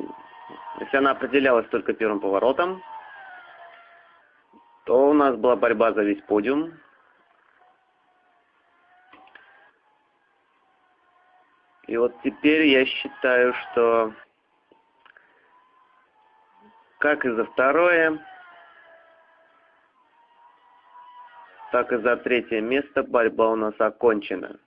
если она определялась только первым поворотом, то у нас была борьба за весь подиум. И вот теперь я считаю, что как и за второе, так и за третье место борьба у нас окончена.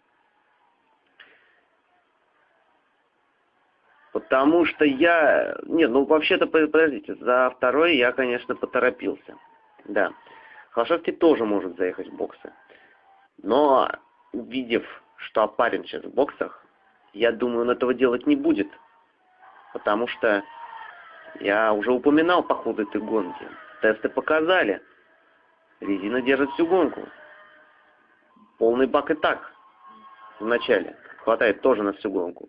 Потому что я... Нет, ну вообще-то, подождите, за второе я, конечно, поторопился. Да. Холошевский тоже может заехать в боксы. Но, увидев, что опарен сейчас в боксах, я думаю, он этого делать не будет. Потому что я уже упоминал по ходу этой гонки. Тесты показали. Резина держит всю гонку. Полный бак и так. В начале. Хватает тоже на всю гонку.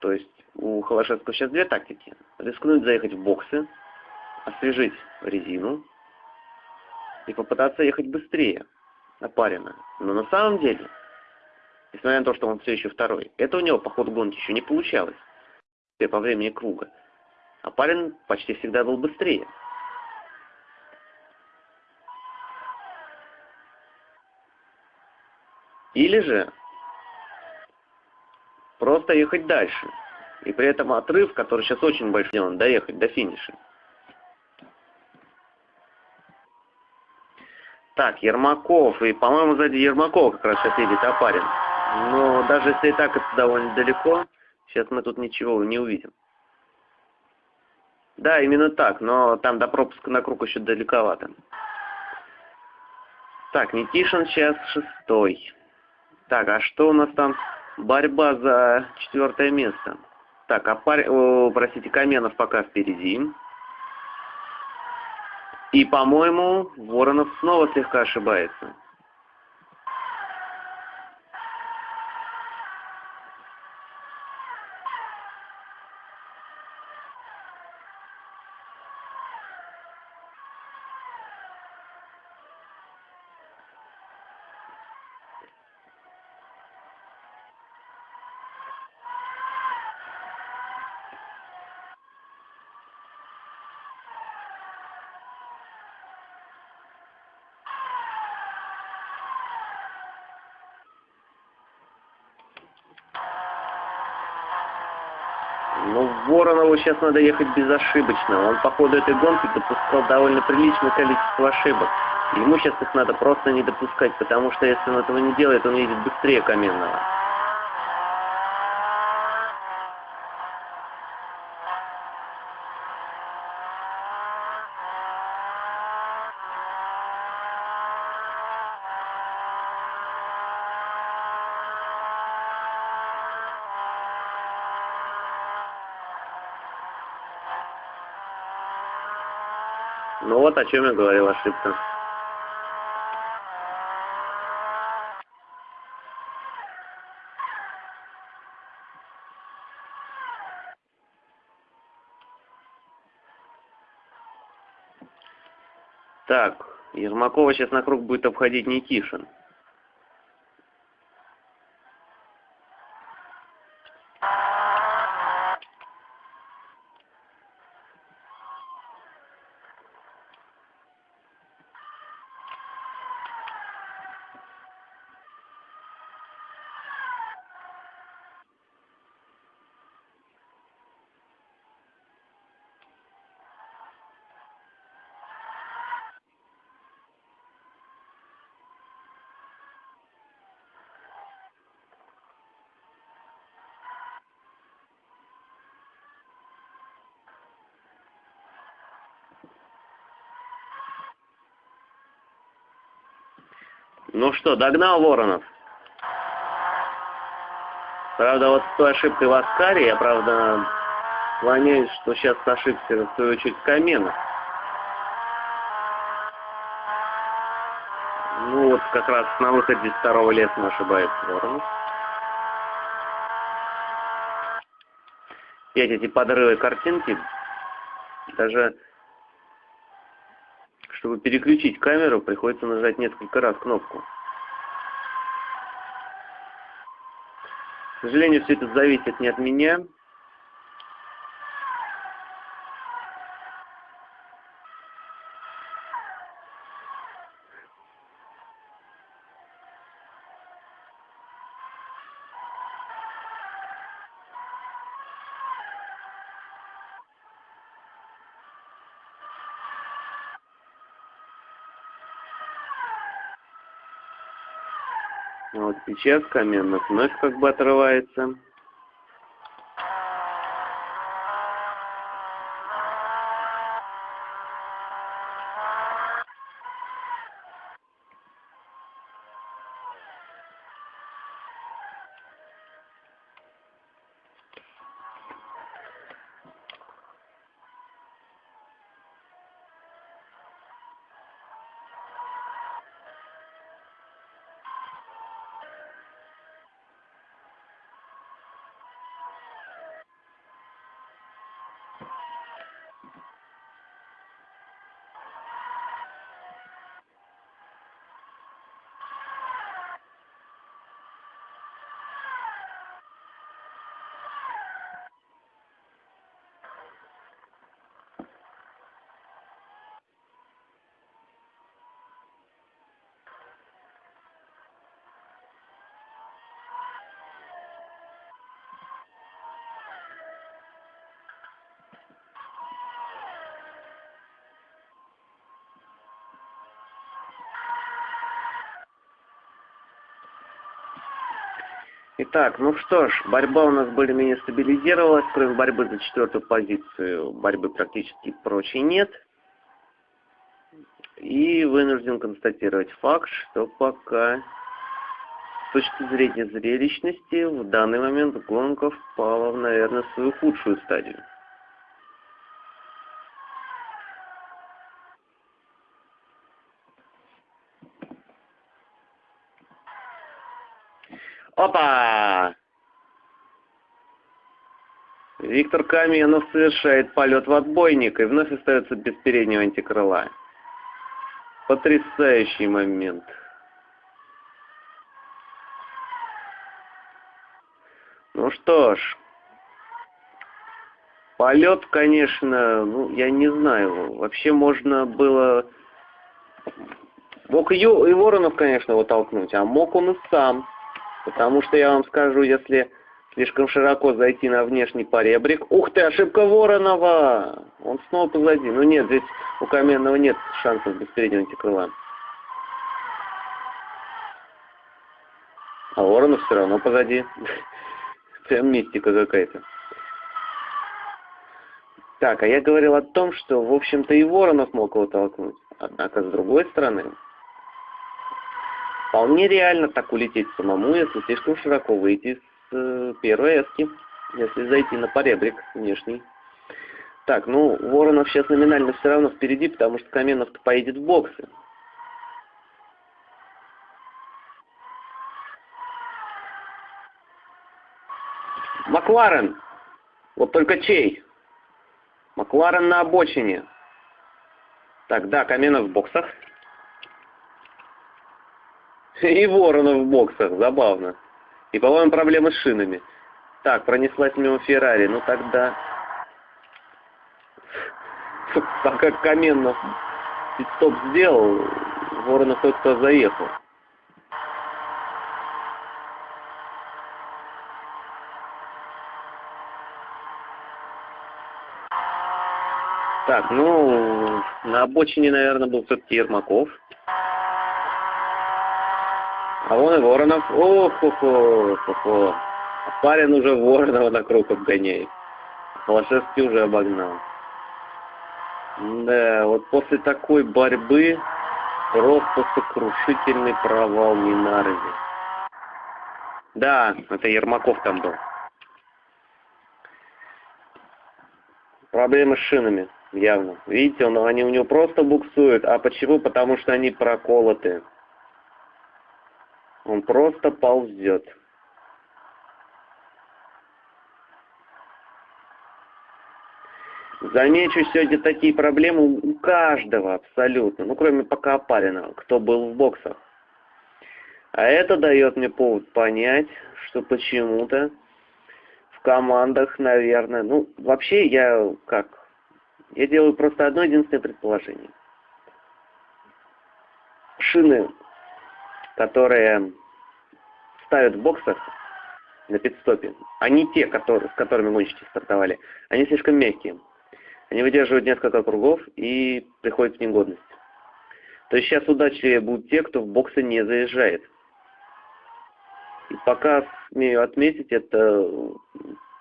То есть у Холошевского сейчас две тактики. Рискнуть заехать в боксы, освежить резину и попытаться ехать быстрее, опаренно. Но на самом деле, несмотря на то, что он все еще второй, это у него по ходу гонки еще не получалось по времени круга. А парень почти всегда был быстрее. Или же просто ехать дальше. И при этом отрыв, который сейчас очень большой, доехать до финиша. Так, Ермаков. И, по-моему, сзади Ермакова как раз сейчас едет Апарин. Но даже если и так это довольно далеко, сейчас мы тут ничего не увидим. Да, именно так, но там до пропуска на круг еще далековато. Так, Никишин сейчас шестой. Так, а что у нас там? Борьба за четвертое место. Так, а пар... О, простите, Каменов пока впереди. И, по-моему, Воронов снова слегка ошибается. Ну, Воронову сейчас надо ехать безошибочно. Он по ходу этой гонки допускал довольно приличное количество ошибок. Ему сейчас их надо просто не допускать, потому что если он этого не делает, он едет быстрее Каменного. Ну о чем я говорил, ошибка. Так, Ермакова сейчас на круг будет обходить Никишин. Ну что, догнал Воронов? Правда, вот с той ошибкой в Аскаре, я, правда, склоняюсь, что сейчас ошибся, в свою очередь, Каменов. Ну вот как раз на выходе из второго леса ошибается Воронов. Опять эти подрывы картинки, даже чтобы переключить камеру, приходится нажать несколько раз кнопку. Сожалению, все это зависит не от меня. Вот сейчас каменных вновь как бы отрывается. Итак, ну что ж, борьба у нас более-менее стабилизировалась, кроме борьбы за четвертую позицию, борьбы практически прочей нет. И вынужден констатировать факт, что пока с точки зрения зрелищности в данный момент гонка впала, в, наверное, свою худшую стадию. Опа! Виктор Каменов совершает полет в отбойник и вновь остается без переднего антикрыла. Потрясающий момент. Ну что ж, полет, конечно, ну, я не знаю, вообще можно было... Мог и, и Воронов, конечно, его толкнуть, а мог он и сам. Потому что я вам скажу, если слишком широко зайти на внешний поребрик... Ух ты, ошибка Воронова! Он снова позади. Ну нет, здесь у Каменного нет шансов без переднего антикрыла. А Воронов все равно позади. Прям мистика какая-то. Так, а я говорил о том, что, в общем-то, и Воронов мог его толкнуть. Однако, с другой стороны, Вполне реально так улететь самому, если слишком широко выйти с э, первой эски, если зайти на поребрик внешний. Так, ну, Воронов сейчас номинально все равно впереди, потому что Каменов-то поедет в боксы. Макларен! Вот только чей? Макларен на обочине. Так, да, Каменов в боксах. И Воронов в боксах, забавно. И, по-моему, проблемы с шинами. Так, пронеслась мимо Феррари, ну тогда... Так как Каменов стоп сделал, Воронов только заехал. Так, ну, на обочине, наверное, был все-таки Ермаков. А вон и Воронов. Ох-хо-хо, А парень уже Воронова на круг обгоняет. Холошевский уже обогнал. Да, вот после такой борьбы просто сокрушительный провал Минарзи. Да, это Ермаков там был. Проблемы с шинами, явно. Видите, он, они у него просто буксуют. А почему? Потому что они проколоты. Он просто ползет. Замечу сегодня такие проблемы у каждого абсолютно, ну кроме пока опаренного, кто был в боксах. А это дает мне повод понять, что почему-то в командах, наверное, ну, вообще я как, я делаю просто одно единственное предположение. Шины, которые ставят в боксах на пидстопе, они те, которые, с которыми гонщики стартовали, они слишком мягкие. Они выдерживают несколько кругов и приходят в негодность. То есть сейчас удачливее будут те, кто в боксы не заезжает. И пока, смею отметить, это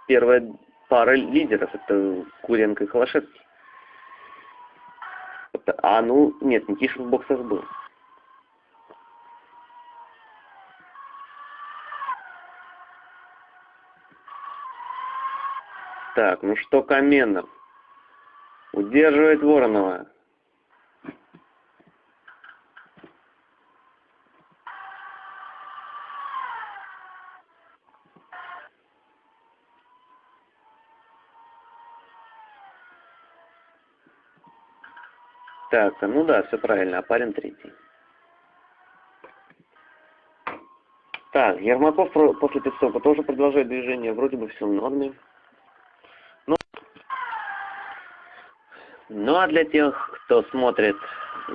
первая пара лидеров. Это Куренко и Холошевский. А ну, нет, Никишин в боксах был. Так, ну что Каменов? Удерживает Воронова. Так, ну да, все правильно, а парень третий. Так, Ермаков после пидстопа тоже продолжает движение, вроде бы все в норме. Ну а для тех, кто смотрит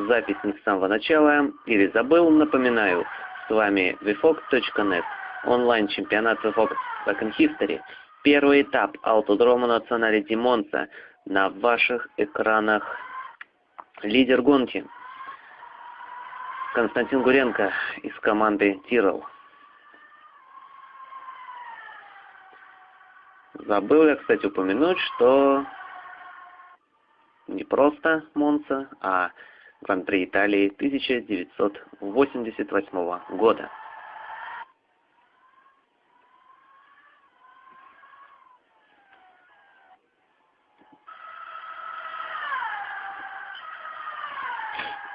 запись не с самого начала или забыл, напоминаю, с вами vfox.net, онлайн-чемпионат VFOX Second History, первый этап Аутодрома Националити Монца на ваших экранах Лидер гонки Константин Гуренко из команды Тирол. Забыл я, кстати, упомянуть, что не просто Монца, а Гран-при Италии 1988 года.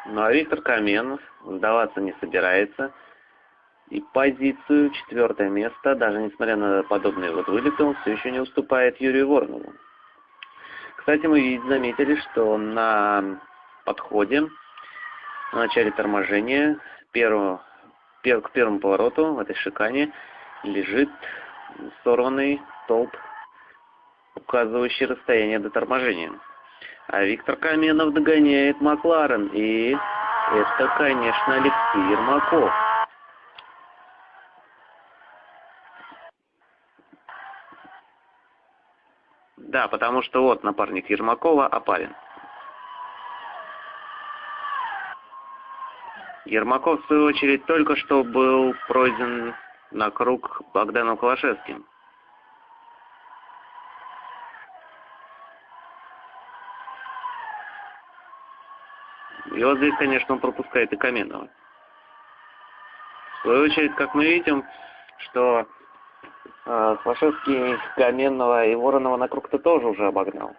Ну а Виктор Каменов сдаваться не собирается. И позицию четвертое место, даже несмотря на подобные вот вылеты, он все еще не уступает Юрию Воронову. Кстати, мы заметили, что на подходе, на начале торможения, первого, пер, к первому повороту в этой шикане лежит сорванный столб, указывающий расстояние до торможения. А Виктор Каменов догоняет Макларен. И это, конечно, Алексей Ермаков. Да, потому что вот напарник Ермакова опален. Ермаков, в свою очередь, только что был пройден на круг Богданом Калашевским. И вот здесь, конечно, он пропускает и Каменова. В свою очередь, как мы видим, что э, Слашевский Каменного и Воронова на круг-то тоже уже обогнал.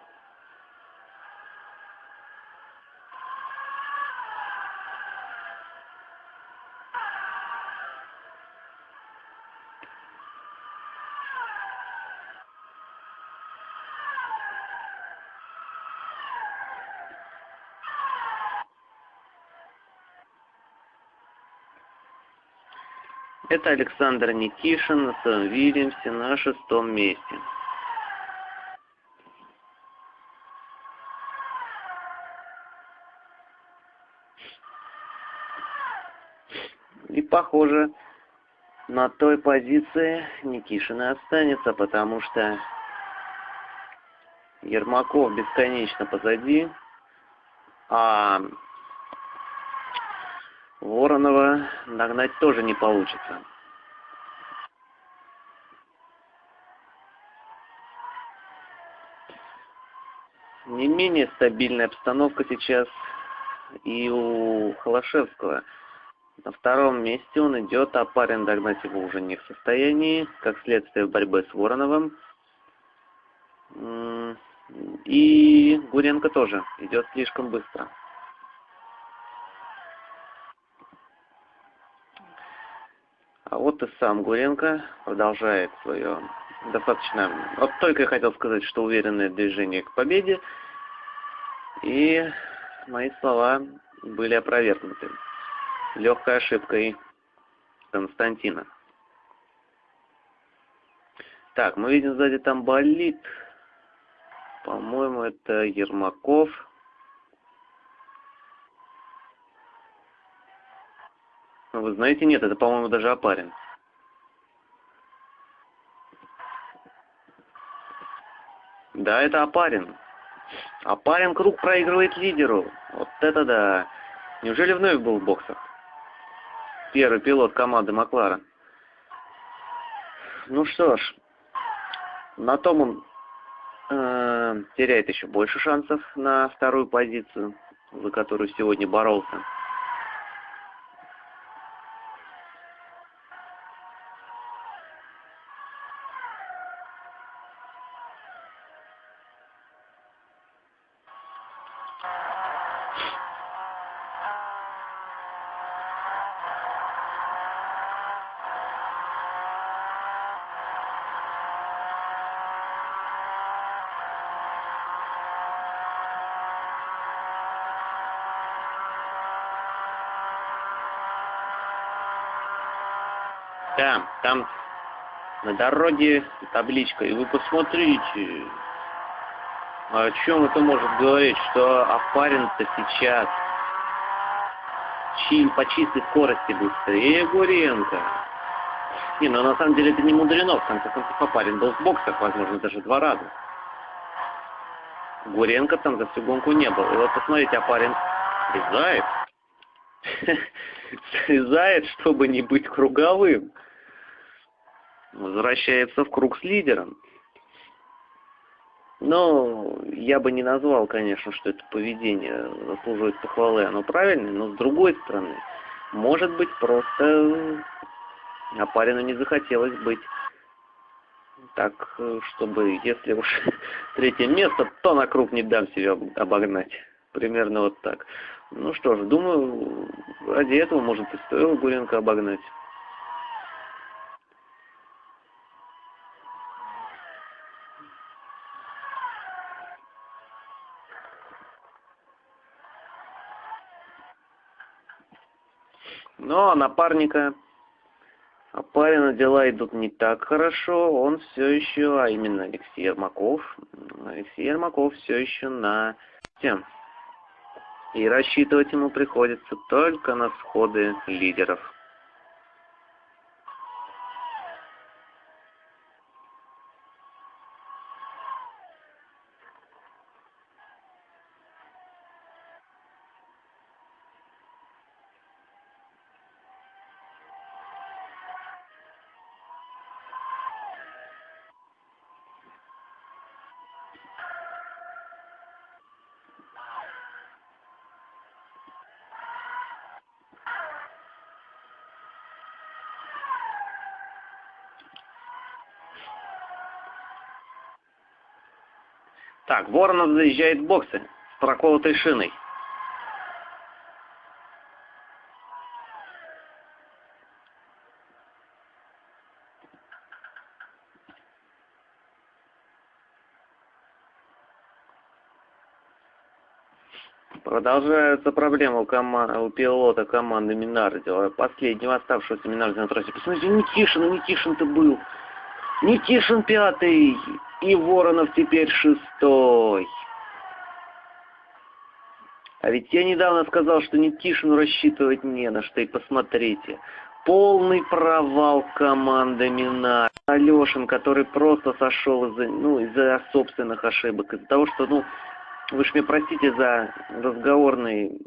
Это Александр Никишин на Вильямсе на шестом месте. И похоже, на той позиции Никишин и останется, потому что Ермаков бесконечно позади, а Воронова нагнать тоже не получится. Не менее стабильная обстановка сейчас и у Холошевского. На втором месте он идет, а парень догнать его уже не в состоянии, как следствие в борьбе с Вороновым. И Гуренко тоже идет слишком быстро. А вот и сам Гуренко продолжает свое достаточно... Вот только я хотел сказать, что уверенное движение к победе. И мои слова были опровергнуты. Легкой ошибкой Константина. Так, мы видим сзади там болит. По-моему, это Ермаков. Ну, вы знаете, нет, это, по-моему, даже Апарин. Да, это Апарин. Апарин круг проигрывает лидеру. Вот это да. Неужели вновь был в боксах? Первый пилот команды Макларен. Ну что ж, на том он э, теряет еще больше шансов на вторую позицию, за которую сегодня боролся. Там на дороге табличка, и вы посмотрите, о чем это может говорить, что Апарин-то сейчас чи, по чистой скорости быстрее Гуренко. Не, ну на самом деле это не мудрено, в конце концов Апарин был в боксах, возможно, даже два раза. Гуренко там за всю гонку не был. И вот посмотрите, Апарин срезает. Срезает, чтобы не быть круговым возвращается в круг с лидером. Но я бы не назвал, конечно, что это поведение заслуживает похвалы, оно правильное, но с другой стороны, может быть, просто Апарину не захотелось быть так, чтобы, если уж третье место, то на круг не дам себя обогнать. Примерно вот так. Ну что ж, думаю, ради этого, может, и стоило Гуренко обогнать. Но напарника Апарина дела идут не так хорошо. Он все еще, а именно Алексей Ермаков, Алексей Ермаков все еще на тем. И рассчитывать ему приходится только на сходы лидеров. Воронов заезжает в боксы с проколотой шиной. Продолжаются проблемы у, команд... у пилота команды Минардио. Последнего оставшегося Минардио на трассе. Посмотрите, Никишин, Никишин-то был. Никишин пятый. И Воронов теперь шестой. А ведь я недавно сказал, что Никишину рассчитывать не на что. И посмотрите, полный провал команды Минар. Алешин, который просто сошел из-за ну, из собственных ошибок, из-за того, что, ну, вы ж мне простите за разговорный,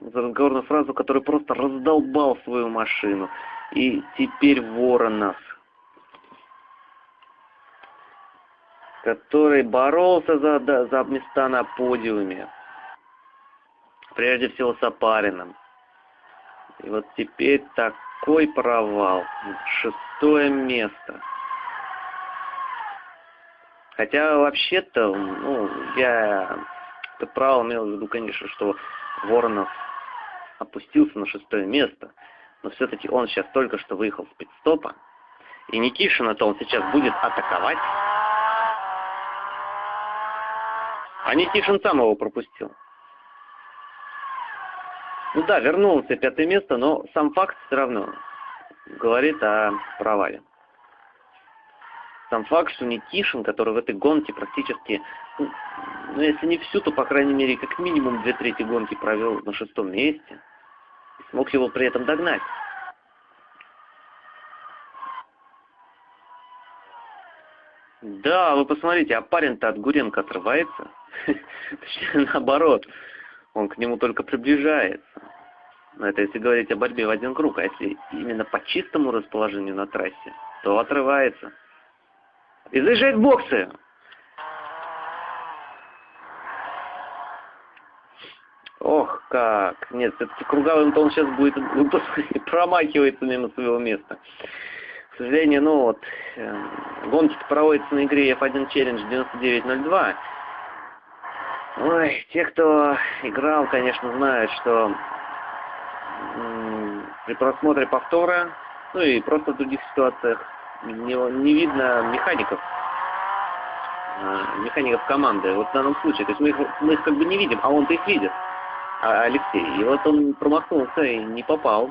за разговорную фразу, который просто раздолбал свою машину. И теперь Воронов который боролся за, за места на подиуме. Прежде всего с Апарином. И вот теперь такой провал. Шестое место. Хотя вообще-то, ну, я это право имел в виду, конечно, что Воронов опустился на шестое место. Но все-таки он сейчас только что выехал с пидстопа. И Никишина-то он сейчас будет атаковать. А Никишин сам его пропустил. Ну да, вернулся пятое место, но сам факт все равно. говорит о провале. Сам факт, что Никишин, который в этой гонке практически, ну, ну, если не всю, то, по крайней мере, как минимум две трети гонки провел на шестом месте, смог его при этом догнать. Да, вы посмотрите, а парень-то от Гуренко отрывается. Точнее, наоборот, он к нему только приближается. Но это если говорить о борьбе в один круг, а если именно по чистому расположению на трассе, то отрывается. И заезжает в боксы. Ох, как. Нет, все-таки круговым-то он сейчас будет, промахивается мимо своего места. К сожалению, ну вот, э, гонки проводятся на игре F1 Challenge 9902. Ой, те, кто играл, конечно, знают, что при просмотре повтора, ну и просто в других ситуациях, не, не видно механиков, э, механиков команды. Вот в данном случае, то есть мы их, мы их как бы не видим, а он-то их видит, а Алексей. И вот он промахнулся и не попал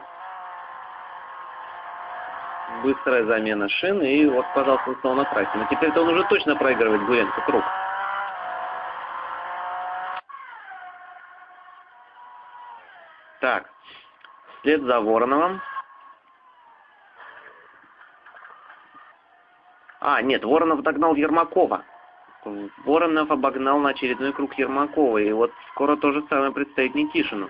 быстрая замена шин, и вот, пожалуйста, он снова на трассе. Но теперь-то он уже точно проигрывает Гуренко круг. Так, вслед за Вороновым. А, нет, Воронов догнал Ермакова. Воронов обогнал на очередной круг Ермакова. И вот скоро то же самое предстоит Никишину.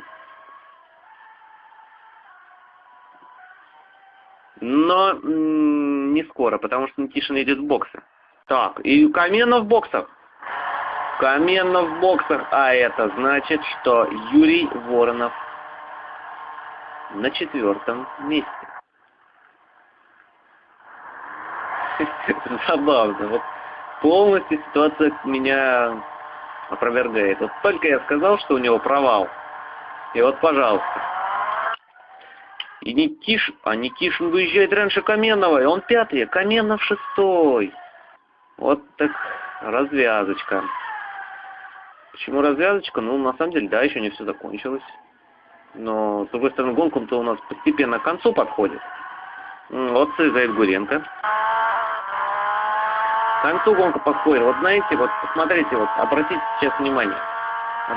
но не скоро, потому что Никишин идет в боксы. Так, и Каменов в боксах. Каменов в боксах, а это значит, что Юрий Воронов на четвертом месте. Забавно. Вот полностью ситуация меня опровергает. Вот только я сказал, что у него провал. И вот, пожалуйста. И Никиш, а Никишин выезжает раньше Каменного, и он пятый, а Каменов шестой. Вот так развязочка. Почему развязочка? Ну, на самом деле, да, еще не все закончилось. Но, с другой стороны, гонка-то у нас постепенно к концу подходит. Вот заезжает Гуренко. К концу гонка подходит. Вот знаете, вот посмотрите, вот обратите сейчас внимание.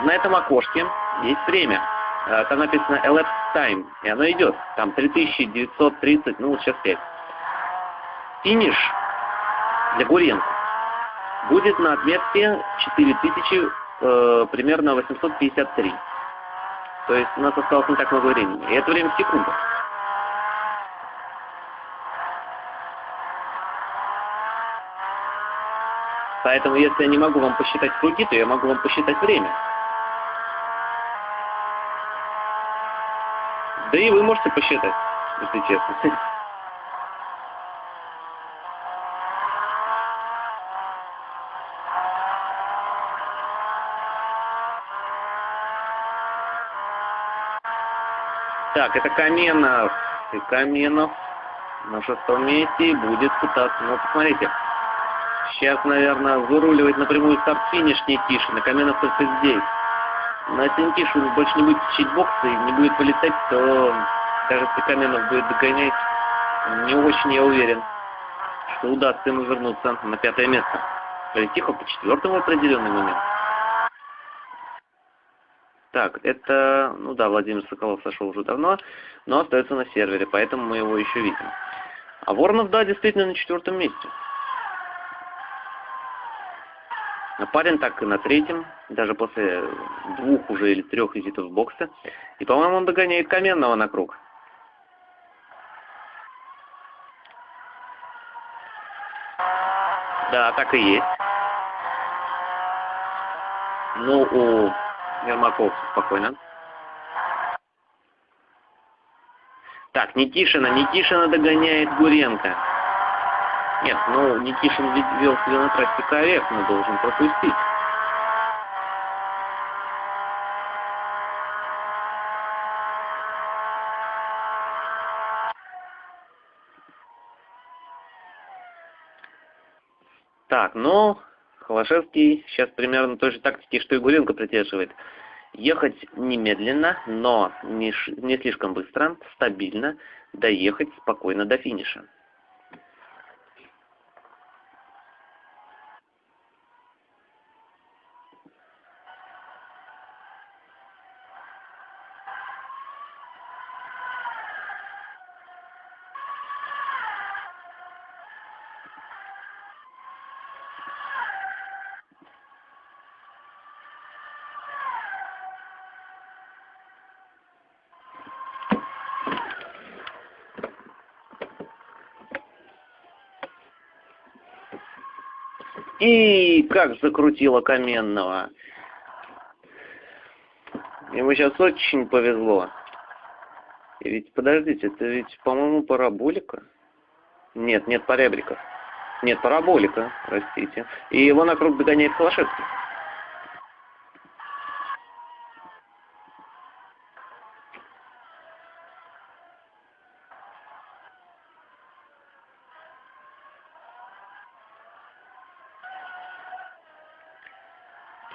На этом окошке есть время. Э, там написано elapsed time, и оно идет. Там 3930, ну вот сейчас 5. Финиш для Гуренко будет на отметке 4000, э, примерно 853. То есть у нас осталось не так много времени. И это время в секундах. Поэтому, если я не могу вам посчитать круги, то я могу вам посчитать время. Да и вы можете посчитать, если честно. Так, это Каменов. И Каменов на шестом месте будет пытаться. Ну, посмотрите. Сейчас, наверное, выруливать напрямую старт-финиш Никишин. И Каменов только здесь на если больше не будет течить боксы и не будет полетать, то кажется, Каменов будет догонять. Не очень я уверен, что удастся ему вернуться на пятое место. Полетихо по четвертому определенный момент. Так, это, ну да, Владимир Соколов сошел уже давно, но остается на сервере, поэтому мы его еще видим. А Воронов, да, действительно на четвертом месте. Парень так и на третьем, даже после двух уже или трех визитов в боксе. И, по-моему, он догоняет Каменного на круг. Да, так и есть. Ну, у Ермаков спокойно. Так, Никишина. Никишина догоняет Гуренко. Нет, ну Никишин ведь вел себя на трассе корректно, должен пропустить. Так, ну, Холошевский сейчас примерно той же тактики, что и Гуренко придерживает. Ехать немедленно, но не, не слишком быстро, стабильно, доехать спокойно до финиша. И как закрутило Каменного. Ему сейчас очень повезло. И ведь, подождите, это ведь, по-моему, параболика. Нет, нет поребриков. Нет, параболика, простите. И его на круг догоняет Холошевский.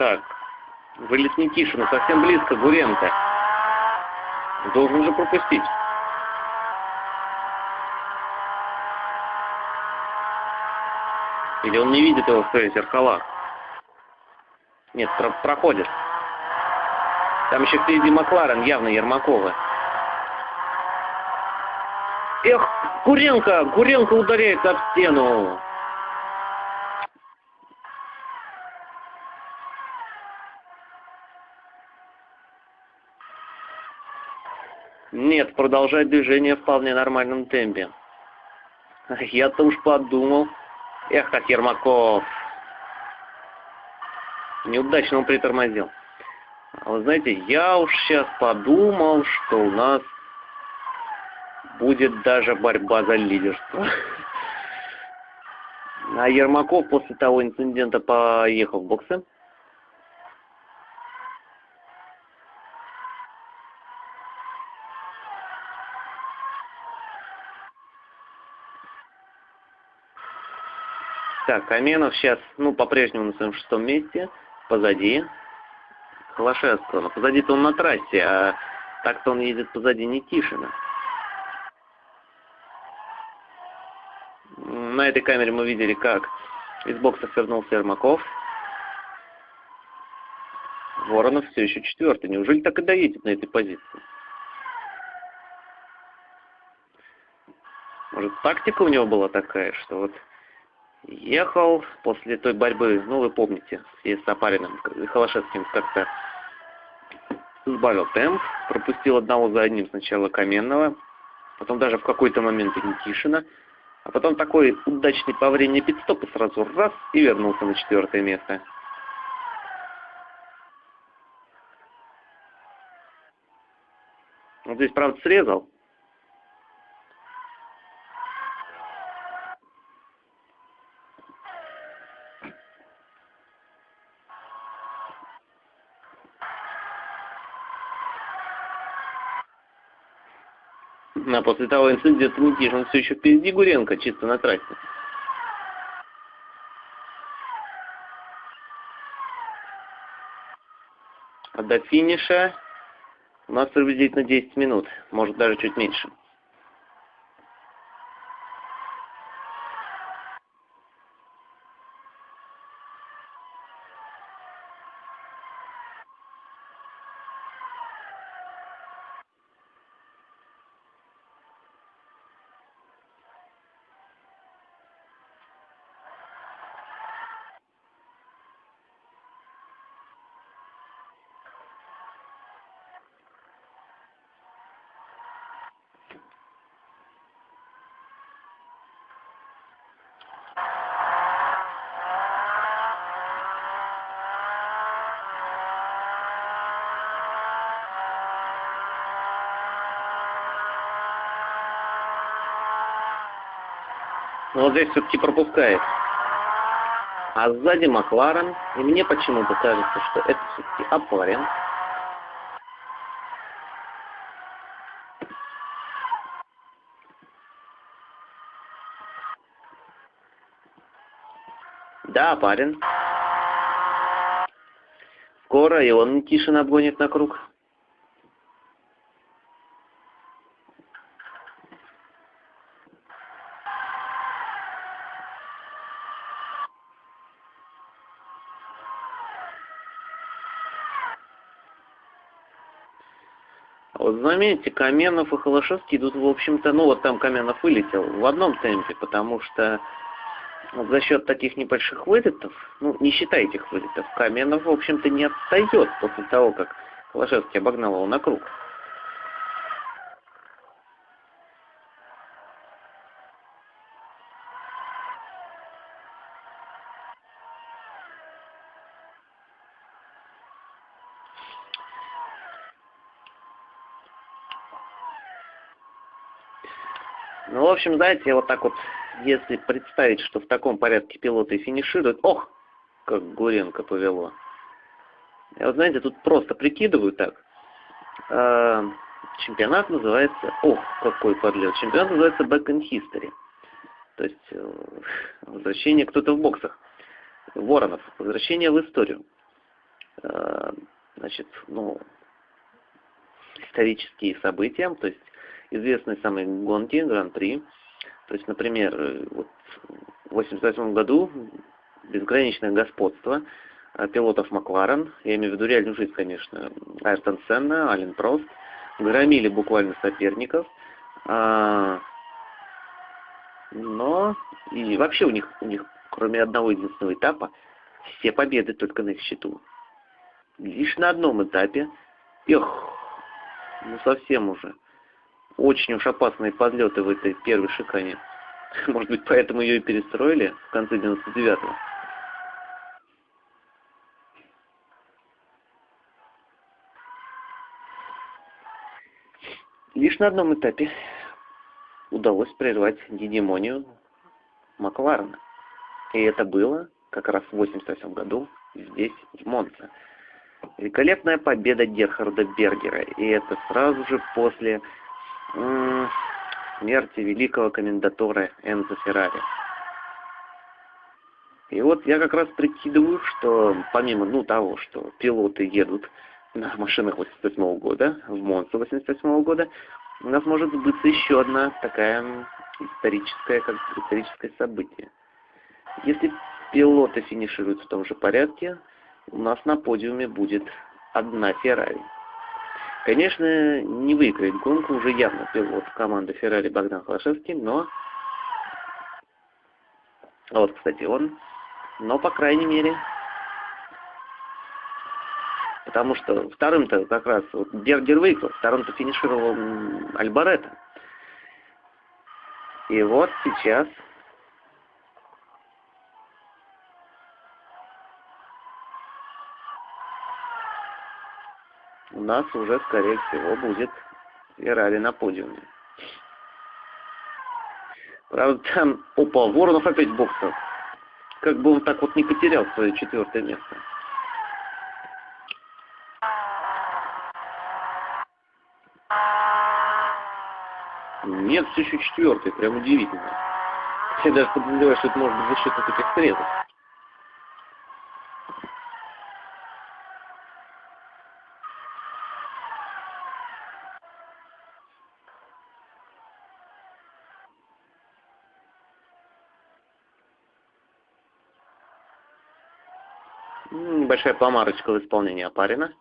Так, вылет Никишина, совсем близко, Гуренко. Должен же пропустить. Или он не видит его в своих зеркалах? Нет, про проходит. Там еще впереди Макларен, явно Ермакова. Эх, Гуренко! Гуренко ударяется об стену. Нет, продолжать движение в вполне нормальном темпе. Я-то уж подумал. Эх, как Ермаков. Неудачно он притормозил. А вы знаете, я уж сейчас подумал, что у нас будет даже борьба за лидерство. А Ермаков после того инцидента поехал в боксы. Так, Каменов сейчас, ну, по-прежнему на своем шестом месте, позади Холошевского. Позади-то он на трассе, а так-то он едет позади Никишина. На этой камере мы видели, как из бокса вернулся Ермаков. Воронов все еще четвертый. Неужели так и доедет на этой позиции? Может, тактика у него была такая, что вот ехал после той борьбы, ну, вы помните, с Сапариным, Холошевским как-то сбавил темп, пропустил одного за одним сначала Каменного, потом даже в какой-то момент и Никишина, а потом такой удачный по времени пидстоп и сразу раз и вернулся на четвертое место. Вот здесь, правда, срезал, После того инцидента Никишин все еще впереди Гуренко, чисто на трассе. А до финиша у нас приблизительно 10 минут, может даже чуть меньше. Но вот здесь все-таки пропускает. А сзади Макларен. И мне почему-то кажется, что это все-таки Апарин. Да, парень. Скоро и он Никишин обгонит на круг. Вот заметьте, Каменов и Холошевский идут, в общем-то, ну вот там Каменов вылетел в одном темпе, потому что вот за счет таких небольших вылетов, ну, не считая этих вылетов, Каменов, в общем-то, не отстает после того, как Холошевский обогнал его на круг. Ну, в общем, знаете, вот так вот, если представить, что в таком порядке пилоты финишируют, ох, как Гуренко повело. Я вот, знаете, тут просто прикидываю так. Э, чемпионат называется, ох, какой подлет, чемпионат называется Back in History. То есть, э, возвращение кто-то в боксах. Воронов, возвращение в историю. Э, значит, ну, исторические события, то есть известные самые гонки, гран-при. То есть, например, э, вот в 1988 году безграничное господство э, пилотов Макларен, я имею в виду реальную жизнь, конечно, Айртон Сенна, Ален Прост, громили буквально соперников, а, но и вообще у них, у них, кроме одного единственного этапа, все победы только на их счету. Лишь на одном этапе, эх, ну совсем уже. Очень уж опасные подлеты в этой первой шикане. Может быть, поэтому ее и перестроили в конце 99-го. Лишь на одном этапе удалось прервать гегемонию Макларена. И это было как раз в 88 году здесь, в Монце. Великолепная победа Герхарда Бергера. И это сразу же после смерти великого комендатора Энзо Феррари. И вот я как раз прикидываю, что помимо ну, того, что пилоты едут на машинах 88 -го года, в Монце 88 -го года, у нас может сбыться еще одна такая историческая, как историческое событие. Если пилоты финишируют в том же порядке, у нас на подиуме будет одна Феррари. Конечно, не выиграет гонку уже явно пилот команды Феррари Богдан Холошевский, но... Вот, кстати, он. Но, по крайней мере... Потому что вторым-то как раз вот Бергер выиграл, вторым-то финишировал Альбаретто. И вот сейчас у нас уже, скорее всего, будет Феррари на подиуме. Правда, там, опа, Воронов опять в боксах. Как бы он так вот не потерял свое четвертое место. Нет, все еще четвертый, прям удивительно. Я даже подозреваю, что это может быть за счет этих средств. Небольшая помарочка в исполнении Апарина.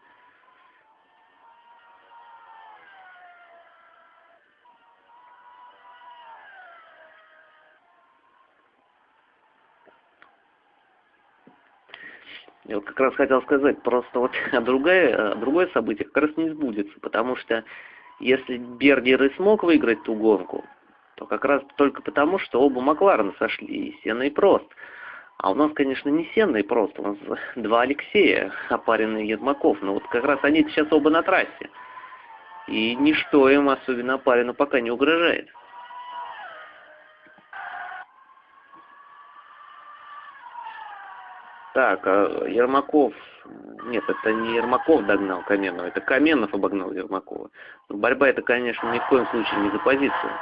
Я вот как раз хотел сказать, просто вот другое, другое событие как раз не сбудется, потому что если Бергер и смог выиграть ту гонку, то как раз только потому, что оба Макларена сошли, и Сена и Прост. А у нас, конечно, не Сенный просто, у нас два Алексея, и Ермаков. Но вот как раз они сейчас оба на трассе. И ничто им, особенно Апарину, пока не угрожает. Так, а Ермаков... Нет, это не Ермаков догнал Каменова, это Каменов обогнал Ермакова. Но борьба это, конечно, ни в коем случае не за позицию.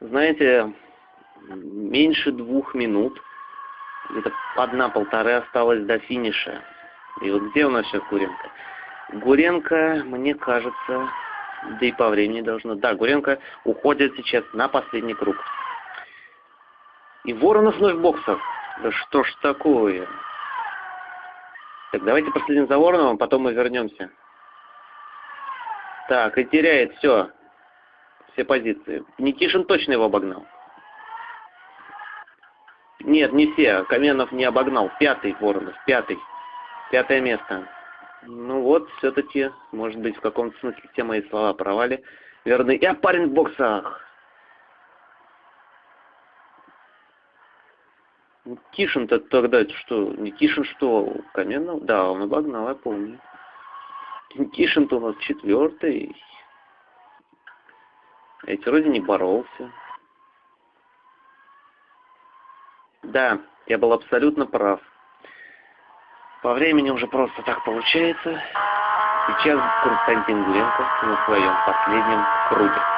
Знаете, меньше двух минут, где-то одна-полторы осталось до финиша. И вот где у нас сейчас Гуренко? Гуренко, мне кажется, да и по времени должно. Да, Гуренко уходит сейчас на последний круг. И Воронов вновь в боксах. Да что ж такое? Так, давайте последим за Вороновым, потом мы вернемся. Так, и теряет все. Все позиции. Никишин точно его обогнал. Нет, не все. Каменов не обогнал. Пятый Воронов. Пятый. Пятое место. Ну вот, все-таки, может быть, в каком-то смысле все мои слова провали верны. Я парень в боксах. Никишин-то тогда что? Никишин что? Каменов? Да, он обогнал, я помню. Никишин-то у нас четвертый. Эти вроде не боролся. Да, я был абсолютно прав. По времени уже просто так получается. Сейчас Константин Гуренко на своем последнем круге.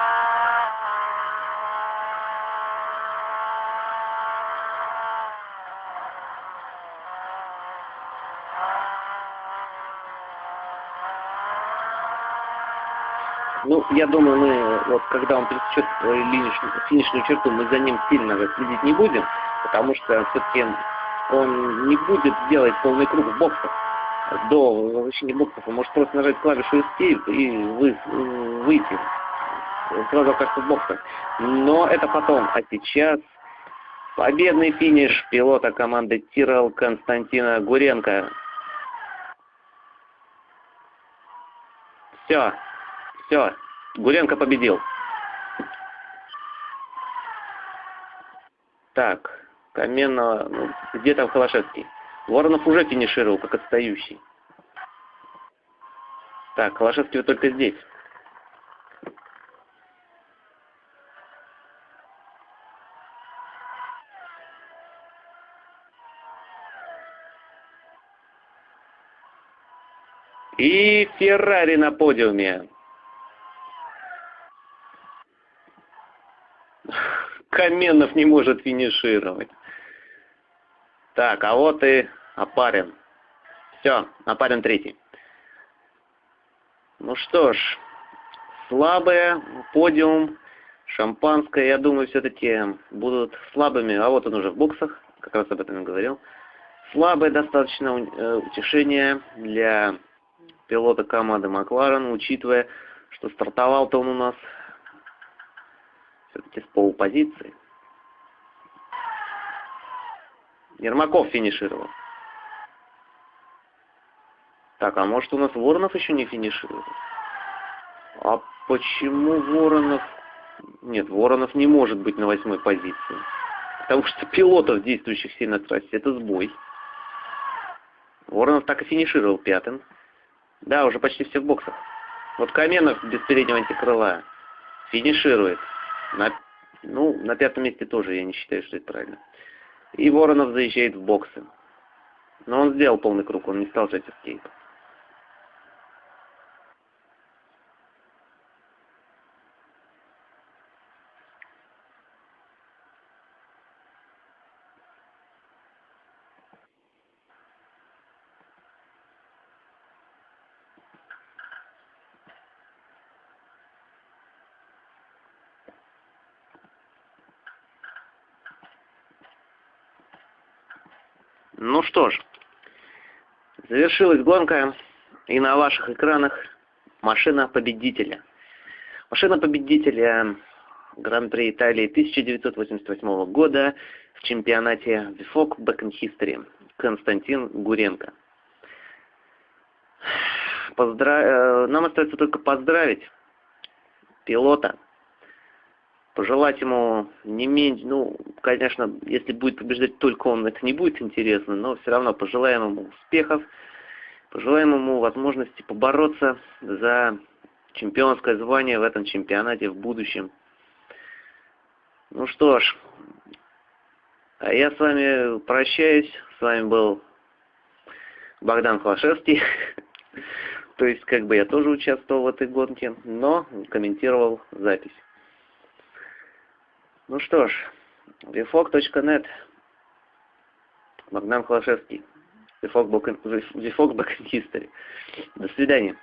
Ну, я думаю, мы, вот когда он пересечет линичную, финишную черту, мы за ним сильно следить не будем, потому что все-таки он не будет делать полный круг в боксах. До возвращения боксов он может просто нажать клавишу Escape и вы, выйти. Сразу окажется в боксах. Но это потом. А сейчас победный финиш пилота команды Тирал Константина Гуренко. Все. Все, Гуренко победил. Так, Каменного, ну, где там Холошевский? Воронов уже финишировал, как отстающий. Так, Холошевский только здесь. И Феррари на подиуме. Каменов не может финишировать. Так, а вот и Апарин. Все, Апарин третий. Ну что ж, слабые, подиум, шампанское, я думаю, все-таки будут слабыми. А вот он уже в боксах, как раз об этом и говорил. Слабое достаточно э, утешение для пилота команды Макларен, учитывая, что стартовал-то он у нас все-таки с полупозиции. Ермаков финишировал. Так, а может у нас Воронов еще не финиширует? А почему Воронов... Нет, Воронов не может быть на восьмой позиции. Потому что пилотов, действующих сильно на трассе, это сбой. Воронов так и финишировал пятым. Да, уже почти все в боксах. Вот Каменов без переднего антикрыла финиширует. На, ну, на пятом месте тоже я не считаю, что это правильно. И Воронов заезжает в боксы. Но он сделал полный круг, он не стал жать эскейп. Ну что ж, завершилась гонка, и на ваших экранах машина победителя. Машина победителя Гран-при Италии 1988 года в чемпионате VFOC Back in History Константин Гуренко. Поздра... Э, нам остается только поздравить пилота пожелать ему не меньше, ну, конечно, если будет побеждать только он, это не будет интересно, но все равно пожелаем ему успехов, пожелаем ему возможности побороться за чемпионское звание в этом чемпионате в будущем. Ну что ж, а я с вами прощаюсь, с вами был Богдан Хлашевский. То есть, как бы я тоже участвовал в этой гонке, но комментировал запись. Ну что ж, vfog.net, Богдан Холошевский, vfog Back History. До свидания.